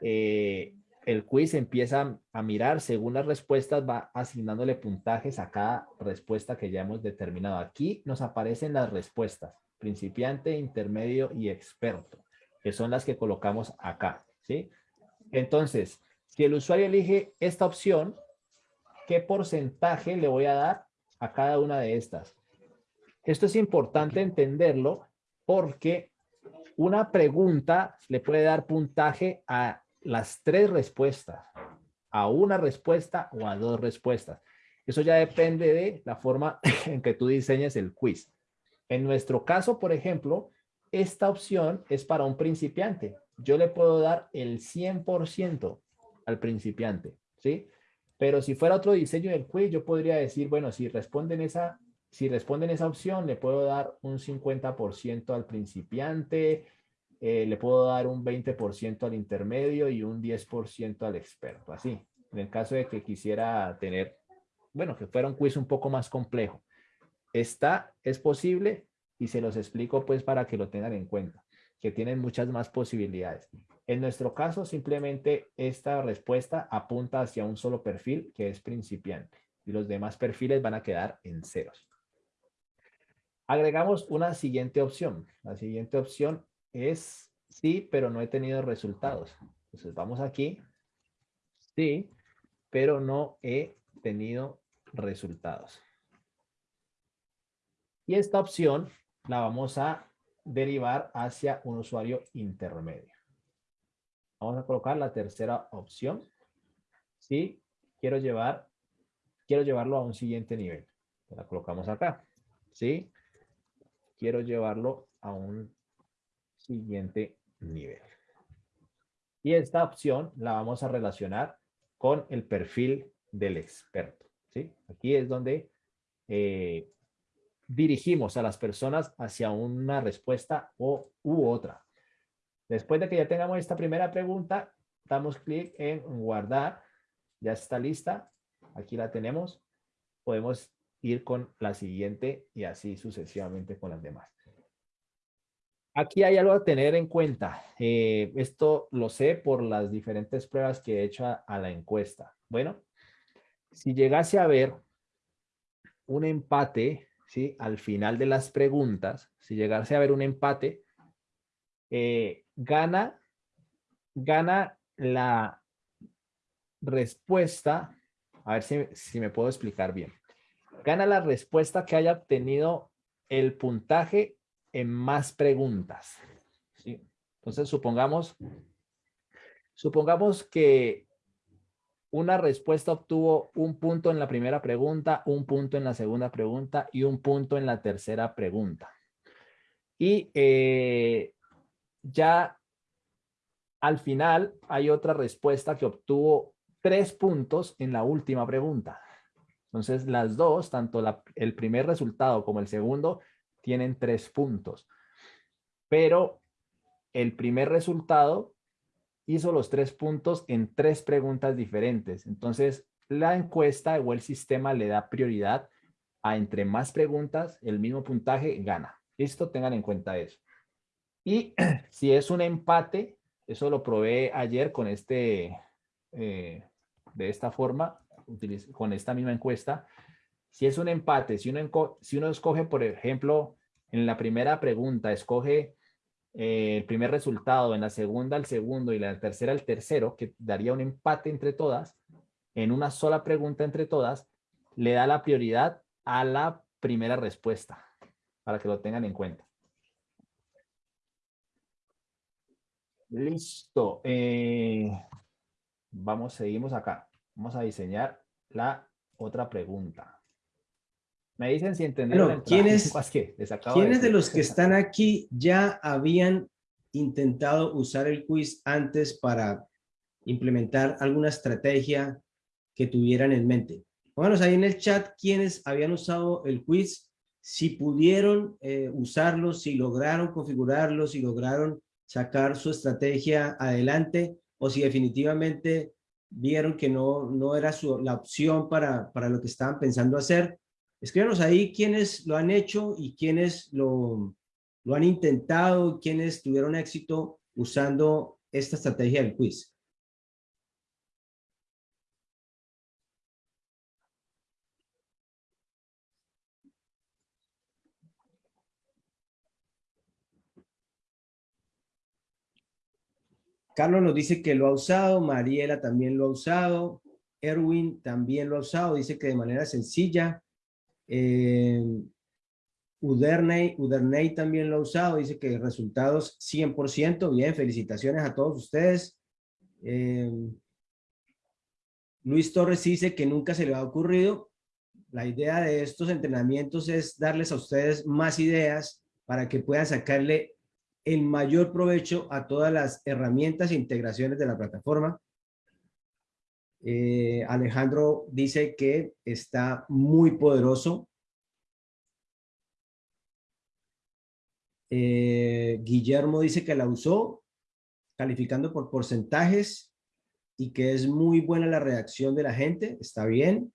eh, el quiz empieza a mirar según las respuestas, va asignándole puntajes a cada respuesta que ya hemos determinado. Aquí nos aparecen las respuestas, principiante, intermedio y experto, que son las que colocamos acá. ¿sí? Entonces, si el usuario elige esta opción, ¿qué porcentaje le voy a dar a cada una de estas? Esto es importante entenderlo porque una pregunta le puede dar puntaje a las tres respuestas, a una respuesta o a dos respuestas. Eso ya depende de la forma en que tú diseñes el quiz. En nuestro caso, por ejemplo, esta opción es para un principiante yo le puedo dar el 100% al principiante, ¿sí? Pero si fuera otro diseño del quiz, yo podría decir, bueno, si responden esa, si responden esa opción, le puedo dar un 50% al principiante, eh, le puedo dar un 20% al intermedio y un 10% al experto, así. En el caso de que quisiera tener, bueno, que fuera un quiz un poco más complejo. Está, es posible y se los explico pues para que lo tengan en cuenta que tienen muchas más posibilidades. En nuestro caso, simplemente esta respuesta apunta hacia un solo perfil que es principiante y los demás perfiles van a quedar en ceros. Agregamos una siguiente opción. La siguiente opción es sí, pero no he tenido resultados. Entonces vamos aquí. Sí, pero no he tenido resultados. Y esta opción la vamos a derivar hacia un usuario intermedio. Vamos a colocar la tercera opción. Si quiero llevar, quiero llevarlo a un siguiente nivel. La colocamos acá. ¿Sí? Quiero llevarlo a un siguiente nivel. Y esta opción la vamos a relacionar con el perfil del experto. ¿sí? Aquí es donde eh, dirigimos a las personas hacia una respuesta o, u otra. Después de que ya tengamos esta primera pregunta, damos clic en guardar ya está lista. Aquí la tenemos. Podemos ir con la siguiente y así sucesivamente con las demás. Aquí hay algo a tener en cuenta. Eh, esto lo sé por las diferentes pruebas que he hecho a, la encuesta. Bueno, si llegase a haber un empate, ¿sí? Al final de las preguntas, si llegase a haber un empate, eh, gana, gana la respuesta, a ver si, si me puedo explicar bien. Gana la respuesta que haya obtenido el puntaje en más preguntas. ¿sí? Entonces, supongamos, supongamos que una respuesta obtuvo un punto en la primera pregunta, un punto en la segunda pregunta y un punto en la tercera pregunta. Y eh, ya al final hay otra respuesta que obtuvo tres puntos en la última pregunta. Entonces, las dos, tanto el primer resultado como el segundo, tienen tres puntos. Pero el primer resultado hizo los tres puntos en tres preguntas diferentes. Entonces, la encuesta o el sistema le da prioridad a entre más preguntas, el mismo puntaje gana. Esto tengan en cuenta eso. Y si es un empate, eso lo probé ayer con este, eh, de esta forma, con esta misma encuesta. Si es un empate, si uno, si uno escoge, por ejemplo, en la primera pregunta, escoge eh, el primer resultado, en la segunda el segundo y la tercera el tercero, que daría un empate entre todas, en una sola pregunta entre todas, le da la prioridad a la primera respuesta, para que lo tengan en cuenta. Listo. Eh, vamos, seguimos acá. Vamos a diseñar la otra pregunta. Me dicen si entendieron. ¿quiénes, ¿quiénes de, los que están aquí ya habían intentado usar el quiz antes para implementar alguna estrategia que tuvieran en mente? Pónganos ahí en el chat quiénes habían usado el quiz, si pudieron eh, usarlo, si lograron configurarlo, si lograron sacar su estrategia adelante o si definitivamente vieron que no, no era su, la opción para, para lo que estaban pensando hacer Escríbanos ahí quiénes lo han hecho y quiénes lo, han intentado, quiénes tuvieron éxito usando esta estrategia del quiz. Carlos nos dice que lo ha usado, Mariela también lo ha usado, Erwin también lo ha usado, dice que de manera sencilla. Eh, Uderney, Uderney también lo ha usado, dice que resultados 100%, bien, felicitaciones a todos ustedes. Eh, Luis Torres dice que nunca se le ha ocurrido. La idea de estos entrenamientos es darles a ustedes más ideas para que puedan sacarle el mayor provecho a todas las herramientas e integraciones de la plataforma. Eh, Alejandro dice que está muy poderoso. Eh, Guillermo dice que la usó, calificando por porcentajes y que es muy buena la reacción de la gente. Está bien.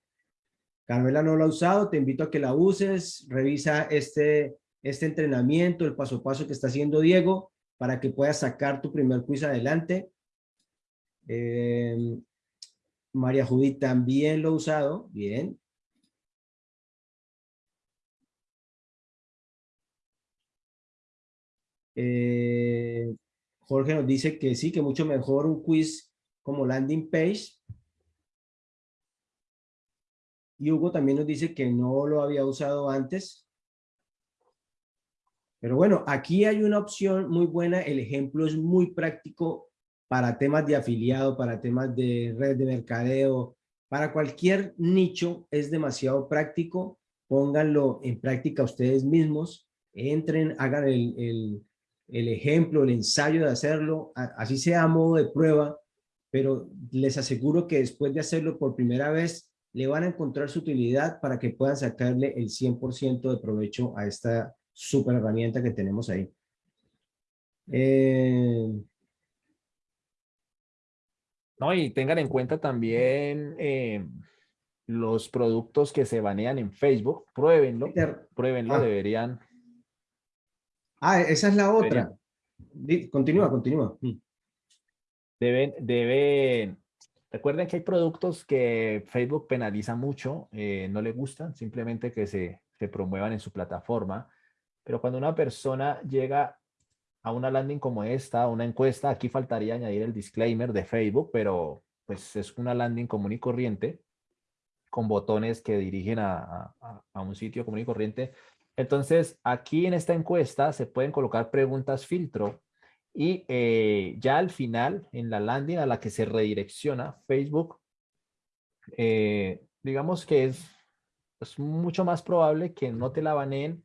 Carmela no lo ha usado, te invito a que la uses. Revisa este, este entrenamiento, el paso a paso que está haciendo Diego para que puedas sacar tu primer quiz adelante. Eh, María Judith también lo ha usado. Bien. Eh, Jorge nos dice que sí, que mucho mejor un quiz como landing page. Y Hugo también nos dice que no lo había usado antes. Pero bueno, aquí hay una opción muy buena. El ejemplo es muy práctico para temas de afiliado, para temas de red de mercadeo, para cualquier nicho es demasiado práctico. Pónganlo en práctica ustedes mismos. Entren, hagan el, el, ejemplo, el ensayo de hacerlo, así sea a modo de prueba, pero les aseguro que después de hacerlo por primera vez, le van a encontrar su utilidad para que puedan sacarle el 100% de provecho a esta super herramienta que tenemos ahí. Eh, No, y tengan en cuenta también eh, los productos que se banean en Facebook. Pruébenlo, pruébenlo, Ah. deberían. Ah, esa es la otra. Continúa, continúa. Mm. Deben, deben, recuerden que hay productos que Facebook penaliza mucho, eh, no le gustan, simplemente que se, se promuevan en su plataforma. Pero cuando una persona llega a una landing como esta, una encuesta, aquí faltaría añadir el disclaimer de Facebook, pero pues es una landing común y corriente con botones que dirigen a- a un sitio común y corriente. Entonces, aquí en esta encuesta se pueden colocar preguntas filtro y eh, ya al final, en la landing a la que se redirecciona Facebook, eh, digamos que es, es mucho más probable que no te la baneen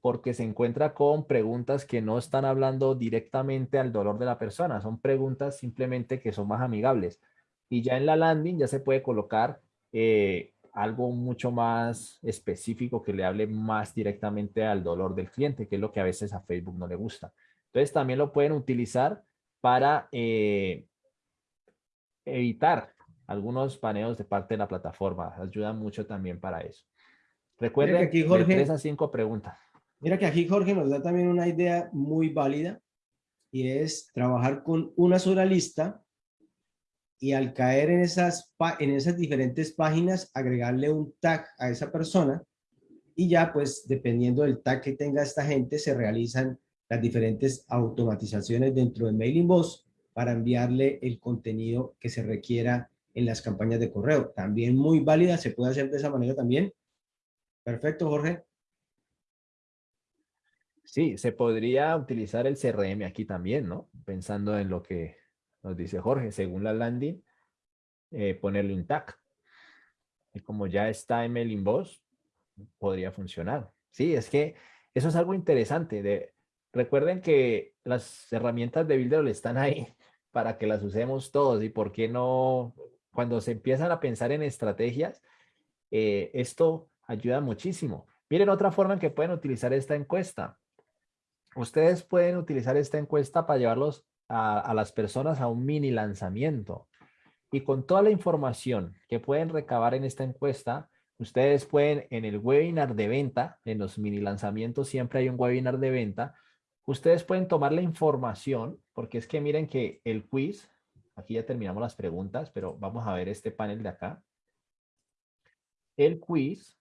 porque se encuentra con preguntas que no están hablando directamente al dolor de la persona, son preguntas simplemente que son más amigables. Y ya en la landing ya se puede colocar eh, algo mucho más específico que le hable más directamente al dolor del cliente, que es lo que a veces a Facebook no le gusta. Entonces también lo pueden utilizar para eh, evitar algunos paneos de parte de la plataforma. Ayuda mucho también para eso. Recuerden, aquí, de Jorge- tres a cinco preguntas. Mira que aquí Jorge nos da también una idea muy válida y es trabajar con una sola lista y al caer en esas, en esas diferentes páginas agregarle un tag a esa persona y ya pues dependiendo del tag que tenga esta gente se realizan las diferentes automatizaciones dentro de Mailing para enviarle el contenido que se requiera en las campañas de correo. También muy válida, se puede hacer de esa manera también. Perfecto, Jorge. Sí, se podría utilizar el CRM aquí también, ¿no? Pensando en lo que nos dice Jorge, según la landing, eh, ponerle un tag. Y como ya está en Mailing Boss, podría funcionar. Sí, es que eso es algo interesante. De, recuerden que las herramientas de Builder están ahí para que las usemos todos y por qué no, cuando se empiezan a pensar en estrategias, eh, esto ayuda muchísimo. Miren otra forma en que pueden utilizar esta encuesta. Ustedes pueden utilizar esta encuesta para llevarlos a, las personas a un mini lanzamiento. Y con toda la información que pueden recabar en esta encuesta, ustedes pueden en el webinar de venta, en los mini lanzamientos siempre hay un webinar de venta, ustedes pueden tomar la información, porque es que miren que el quiz, aquí ya terminamos las preguntas, pero vamos a ver este panel de acá. El quiz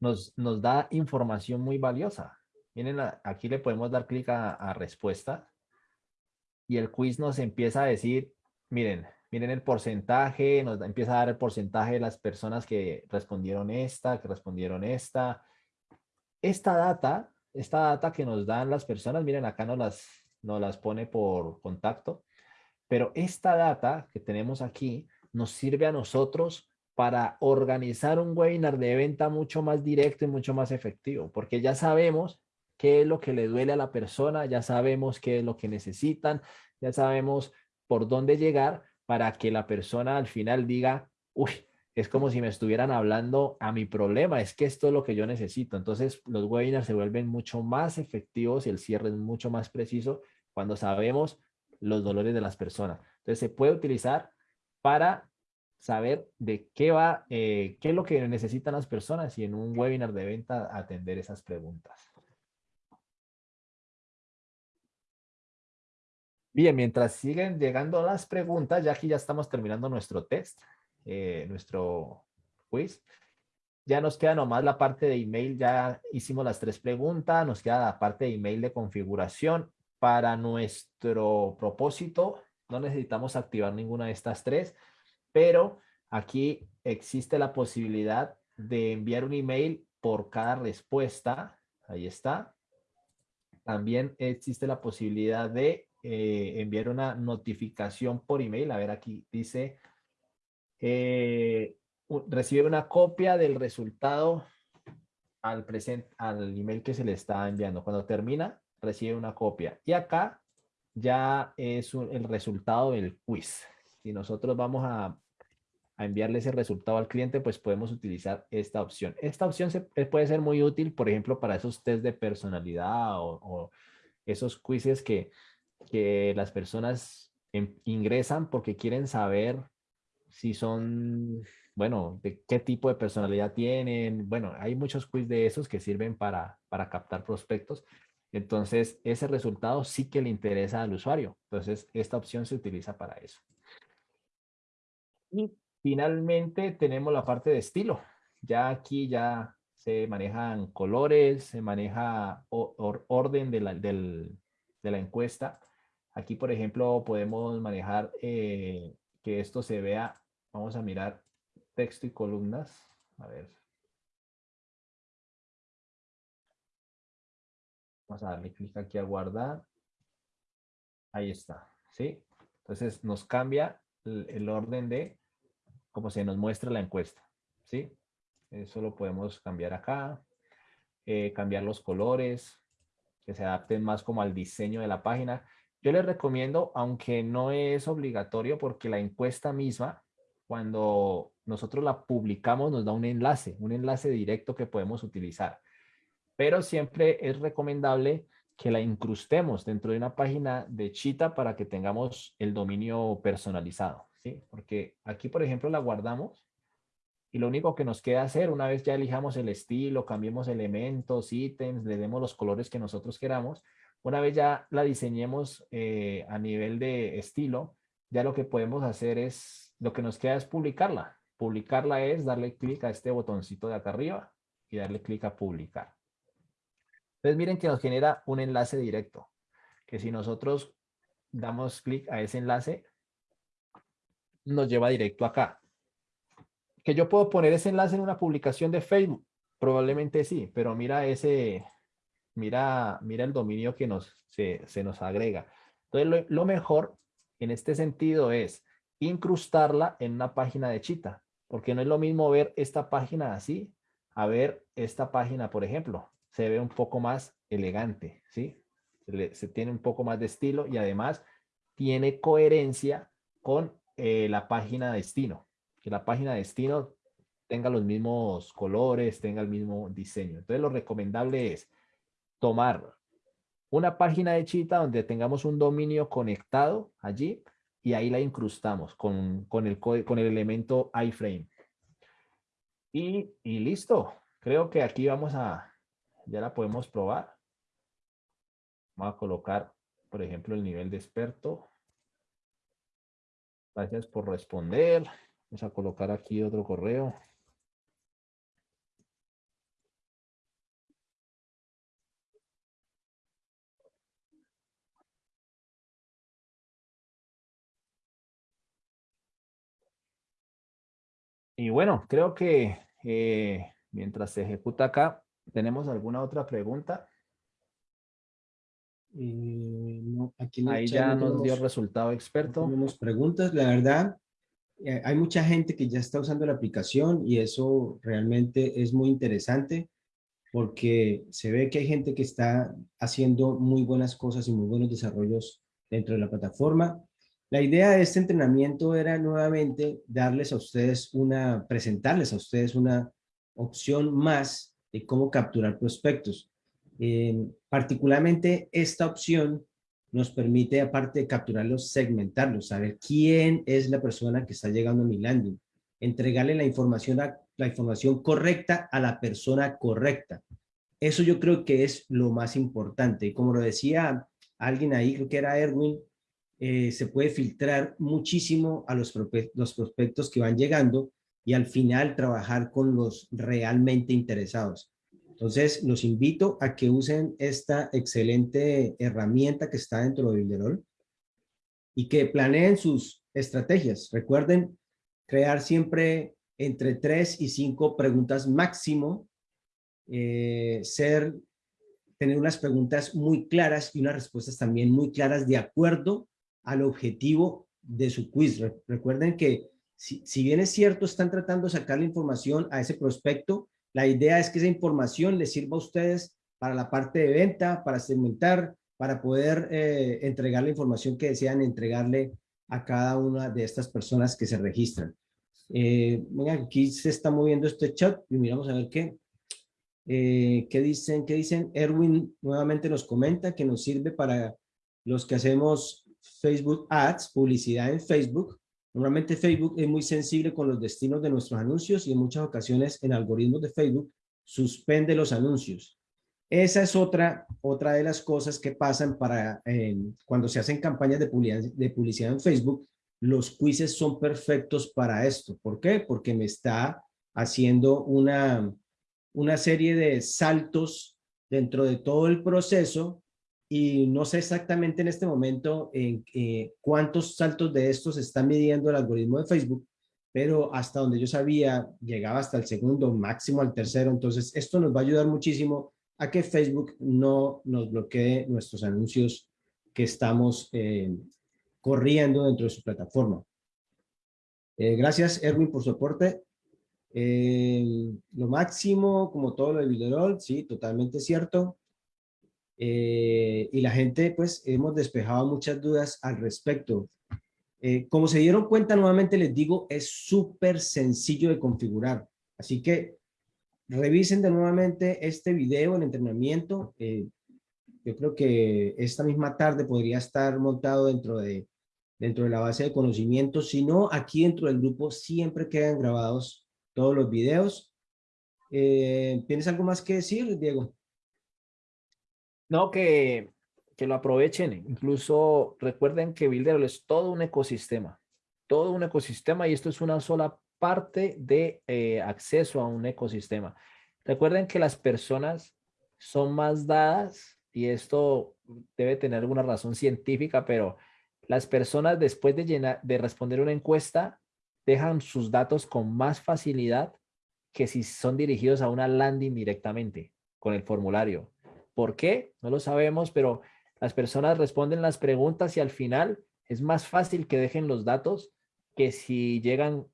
nos, nos da información muy valiosa. Miren, aquí le podemos dar clic a, a respuesta y el quiz nos empieza a decir, miren, miren el porcentaje, nos empieza a dar el porcentaje de las personas que respondieron esta, que respondieron esta. Esta data, esta data que nos dan las personas, miren acá nos las, nos las pone por contacto, pero esta data que tenemos aquí nos sirve a nosotros para organizar un webinar de venta mucho más directo y mucho más efectivo, porque ya sabemos qué es lo que le duele a la persona, ya sabemos qué es lo que necesitan, ya sabemos por dónde llegar para que la persona al final diga, uy, es como si me estuvieran hablando a mi problema, es que esto es lo que yo necesito. Entonces los webinars se vuelven mucho más efectivos y el cierre es mucho más preciso cuando sabemos los dolores de las personas. Entonces se puede utilizar para saber de qué va, eh, qué es lo que necesitan las personas y en un webinar de venta atender esas preguntas. Bien, mientras siguen llegando las preguntas, ya aquí ya estamos terminando nuestro test, eh, nuestro quiz. Ya nos queda nomás la parte de email, ya hicimos las tres preguntas, nos queda la parte de email de configuración. Para nuestro propósito, no necesitamos activar ninguna de estas tres, pero aquí existe la posibilidad de enviar un email por cada respuesta. Ahí está. También existe la posibilidad de eh, enviar una notificación por email. A ver, aquí dice, eh, recibe una copia del resultado al, present, al email que se le está enviando. Cuando termina, recibe una copia. Y acá ya es un- el resultado del quiz. Si nosotros vamos a, a enviarle ese resultado al cliente, pues podemos utilizar esta opción. Esta opción se, eh, puede ser muy útil, por ejemplo, para esos test de personalidad o, o esos quizzes que, que las personas em, ingresan porque quieren saber si son, bueno, de qué tipo de personalidad tienen. Bueno, hay muchos quiz de esos que sirven para, para captar prospectos. Entonces, ese resultado sí que le interesa al usuario. Entonces, esta opción se utiliza para eso. Y finalmente tenemos la parte de estilo. Ya aquí ya se manejan colores, se maneja orden de la, de la, encuesta. Aquí, por ejemplo, podemos manejar eh, que esto se vea. Vamos a mirar texto y columnas. A ver. Vamos a darle clic aquí a guardar. Ahí está, ¿sí? Entonces nos cambia el, orden de cómo se nos muestra la encuesta, ¿sí? Eso lo podemos cambiar acá. Eh, cambiar los colores, que se adapten más como al diseño de la página. Yo les recomiendo, aunque no es obligatorio, porque la encuesta misma, cuando nosotros la publicamos, nos da un enlace, un enlace directo que podemos utilizar pero siempre es recomendable que la incrustemos dentro de una página de Chita para que tengamos el dominio personalizado, ¿sí? Porque aquí, por ejemplo, la guardamos y lo único que nos queda hacer, una vez ya elijamos el estilo, cambiemos elementos, ítems, le demos los colores que nosotros queramos, una vez ya la diseñemos eh, a nivel de estilo, ya lo que podemos hacer es, lo que nos queda es publicarla. Publicarla es darle clic a este botoncito de acá arriba y darle clic a publicar. Entonces miren que nos genera un enlace directo, que si nosotros damos clic a ese enlace, nos lleva directo acá. Que yo puedo poner ese enlace en una publicación de Facebook, probablemente sí, pero mira ese, mira, mira el dominio que nos, se, nos agrega. Entonces lo, mejor en este sentido es incrustarla en una página de Chita, porque no es lo mismo ver esta página así a ver esta página, por ejemplo se ve un poco más elegante, ¿sí? Se, tiene un poco más de estilo y además tiene coherencia con eh, la página de destino. Que la página de destino tenga los mismos colores, tenga el mismo diseño. Entonces lo recomendable es tomar una página de Chita donde tengamos un dominio conectado allí y ahí la incrustamos con, con, el, con el elemento iframe. Y, y listo. Creo que aquí vamos a, ya la podemos probar. Vamos a colocar, por ejemplo, el nivel de experto. Gracias por responder. Vamos a colocar aquí otro correo. Y bueno, creo que eh, mientras se ejecuta acá, ¿Tenemos alguna otra pregunta? Eh, aquí Ahí ya nos dio resultado experto. Tenemos preguntas, la verdad. Eh, hay mucha gente que ya está usando la aplicación y eso realmente es muy interesante porque se ve que hay gente que está haciendo muy buenas cosas y muy buenos desarrollos dentro de la plataforma. La idea de este entrenamiento era nuevamente darles a ustedes una, presentarles a ustedes una opción más de cómo capturar prospectos. Eh, particularmente esta opción nos permite, aparte de capturarlos, segmentarlos, saber quién es la persona que está llegando a mi landing, entregarle la información, la información correcta a la persona correcta. Eso yo creo que es lo más importante. Y como lo decía alguien ahí, creo que era Erwin, eh, se puede filtrar muchísimo a los, los prospectos que van llegando y al final trabajar con los realmente interesados. Entonces, los invito a que usen esta excelente herramienta que está dentro de Builderall y que planeen sus estrategias. Recuerden crear siempre entre tres y cinco preguntas máximo, eh, ser, tener unas preguntas muy claras y unas respuestas también muy claras de acuerdo al objetivo de su quiz. Recuerden que si, bien es cierto, están tratando de sacar la información a ese prospecto, la idea es que esa información les sirva a ustedes para la parte de venta, para segmentar, para poder eh, entregar la información que desean entregarle a cada una de estas personas que se registran. Eh, aquí se está moviendo este chat y miramos a ver qué. Eh, ¿Qué dicen? ¿Qué dicen? Erwin nuevamente nos comenta que nos sirve para los que hacemos Facebook Ads, publicidad en Facebook. Normalmente Facebook es muy sensible con los destinos de nuestros anuncios y en muchas ocasiones en algoritmos de Facebook suspende los anuncios. Esa es otra, otra de las cosas que pasan para eh, cuando se hacen campañas de publicidad, de publicidad en Facebook. Los quizzes son perfectos para esto. ¿Por qué? Porque me está haciendo una, una serie de saltos dentro de todo el proceso y no sé exactamente en este momento en eh, cuántos saltos de estos está midiendo el algoritmo de Facebook, pero hasta donde yo sabía llegaba hasta el segundo, máximo al tercero. Entonces esto nos va a ayudar muchísimo a que Facebook no nos bloquee nuestros anuncios que estamos eh, corriendo dentro de su plataforma. Eh, gracias, Erwin, por su aporte. lo máximo, como todo lo de Builderall, sí, totalmente cierto. Eh, y la gente, pues, hemos despejado muchas dudas al respecto. Eh, como se dieron cuenta, nuevamente les digo, es súper sencillo de configurar. Así que revisen de nuevamente este video, el entrenamiento. Eh, yo creo que esta misma tarde podría estar montado dentro de, dentro de la base de conocimientos. Si no, aquí dentro del grupo siempre quedan grabados todos los videos. ¿Tienes algo más que decir, Diego? No, que, que lo aprovechen. Incluso recuerden que Builder es todo un ecosistema. Todo un ecosistema y esto es una sola parte de eh, acceso a un ecosistema. Recuerden que las personas son más dadas y esto debe tener alguna razón científica, pero las personas después de, llenar, de responder una encuesta dejan sus datos con más facilidad que si son dirigidos a una landing directamente con el formulario. ¿Por qué? No lo sabemos, pero las personas responden las preguntas y al final es más fácil que dejen los datos que si llegan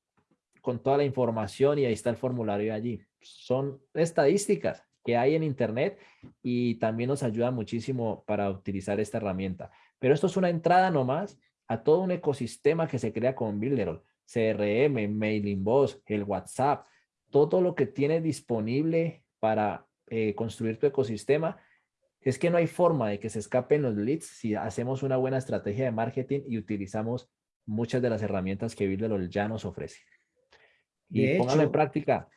con toda la información y ahí está el formulario allí. Son estadísticas que hay en internet y también nos ayuda muchísimo para utilizar esta herramienta. Pero esto es una entrada nomás a todo un ecosistema que se crea con Builderall, CRM, Mailing Boss, el WhatsApp, todo lo que tiene disponible para eh, construir tu ecosistema es que no hay forma de que se escapen los leads si hacemos una buena estrategia de marketing y utilizamos muchas de las herramientas que Builderall ya nos ofrece. Y póngalo en práctica.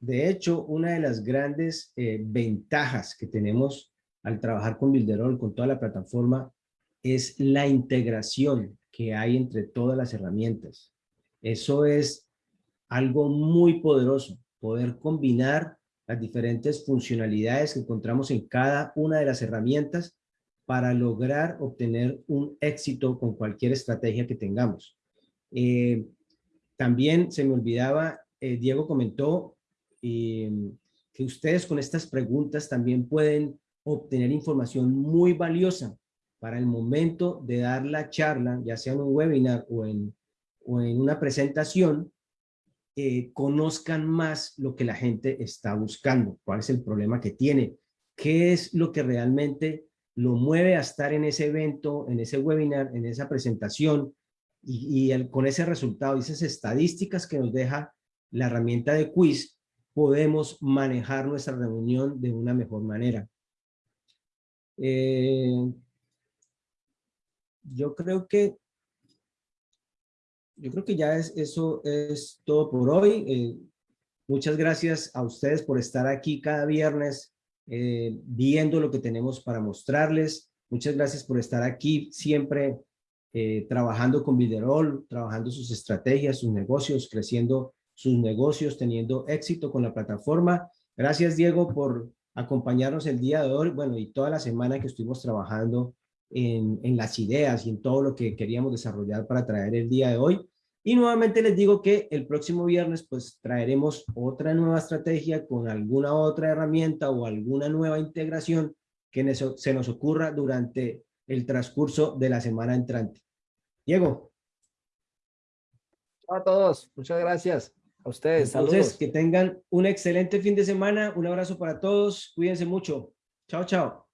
De hecho, una de las grandes eh, ventajas que tenemos al trabajar con Builderall, con toda la plataforma, es la integración que hay entre todas las herramientas. Eso es algo muy poderoso, poder combinar las diferentes funcionalidades que encontramos en cada una de las herramientas para lograr obtener un éxito con cualquier estrategia que tengamos. Eh, también se me olvidaba, eh, Diego comentó em, que ustedes con estas preguntas también pueden obtener información muy valiosa para el momento de dar la charla, ya sea en un webinar o en, o en una presentación, eh, conozcan más lo que la gente está buscando, cuál es el problema que tiene, qué es lo que realmente lo mueve a estar en ese evento, en ese webinar, en esa presentación y, con ese resultado, esas estadísticas que nos deja la herramienta de quiz, podemos manejar nuestra reunión de una mejor manera. Eh, yo creo que yo creo que ya es, eso es todo por hoy. Eh, muchas gracias a ustedes por estar aquí cada viernes eh, viendo lo que tenemos para mostrarles. Muchas gracias por estar aquí siempre eh, trabajando con Viderol, trabajando sus estrategias, sus negocios, creciendo sus negocios, teniendo éxito con la plataforma. Gracias, Diego, por acompañarnos el día de hoy, bueno, y toda la semana que estuvimos trabajando en, en, las ideas y en todo lo que queríamos desarrollar para traer el día de hoy. Y nuevamente les digo que el próximo viernes pues traeremos otra nueva estrategia con alguna otra herramienta o alguna nueva integración que se nos ocurra durante el transcurso de la semana entrante. Diego. Chao a todos. Muchas gracias. A ustedes. Entonces, que tengan un excelente fin de semana. Un abrazo para todos. Cuídense mucho. Chao, chao.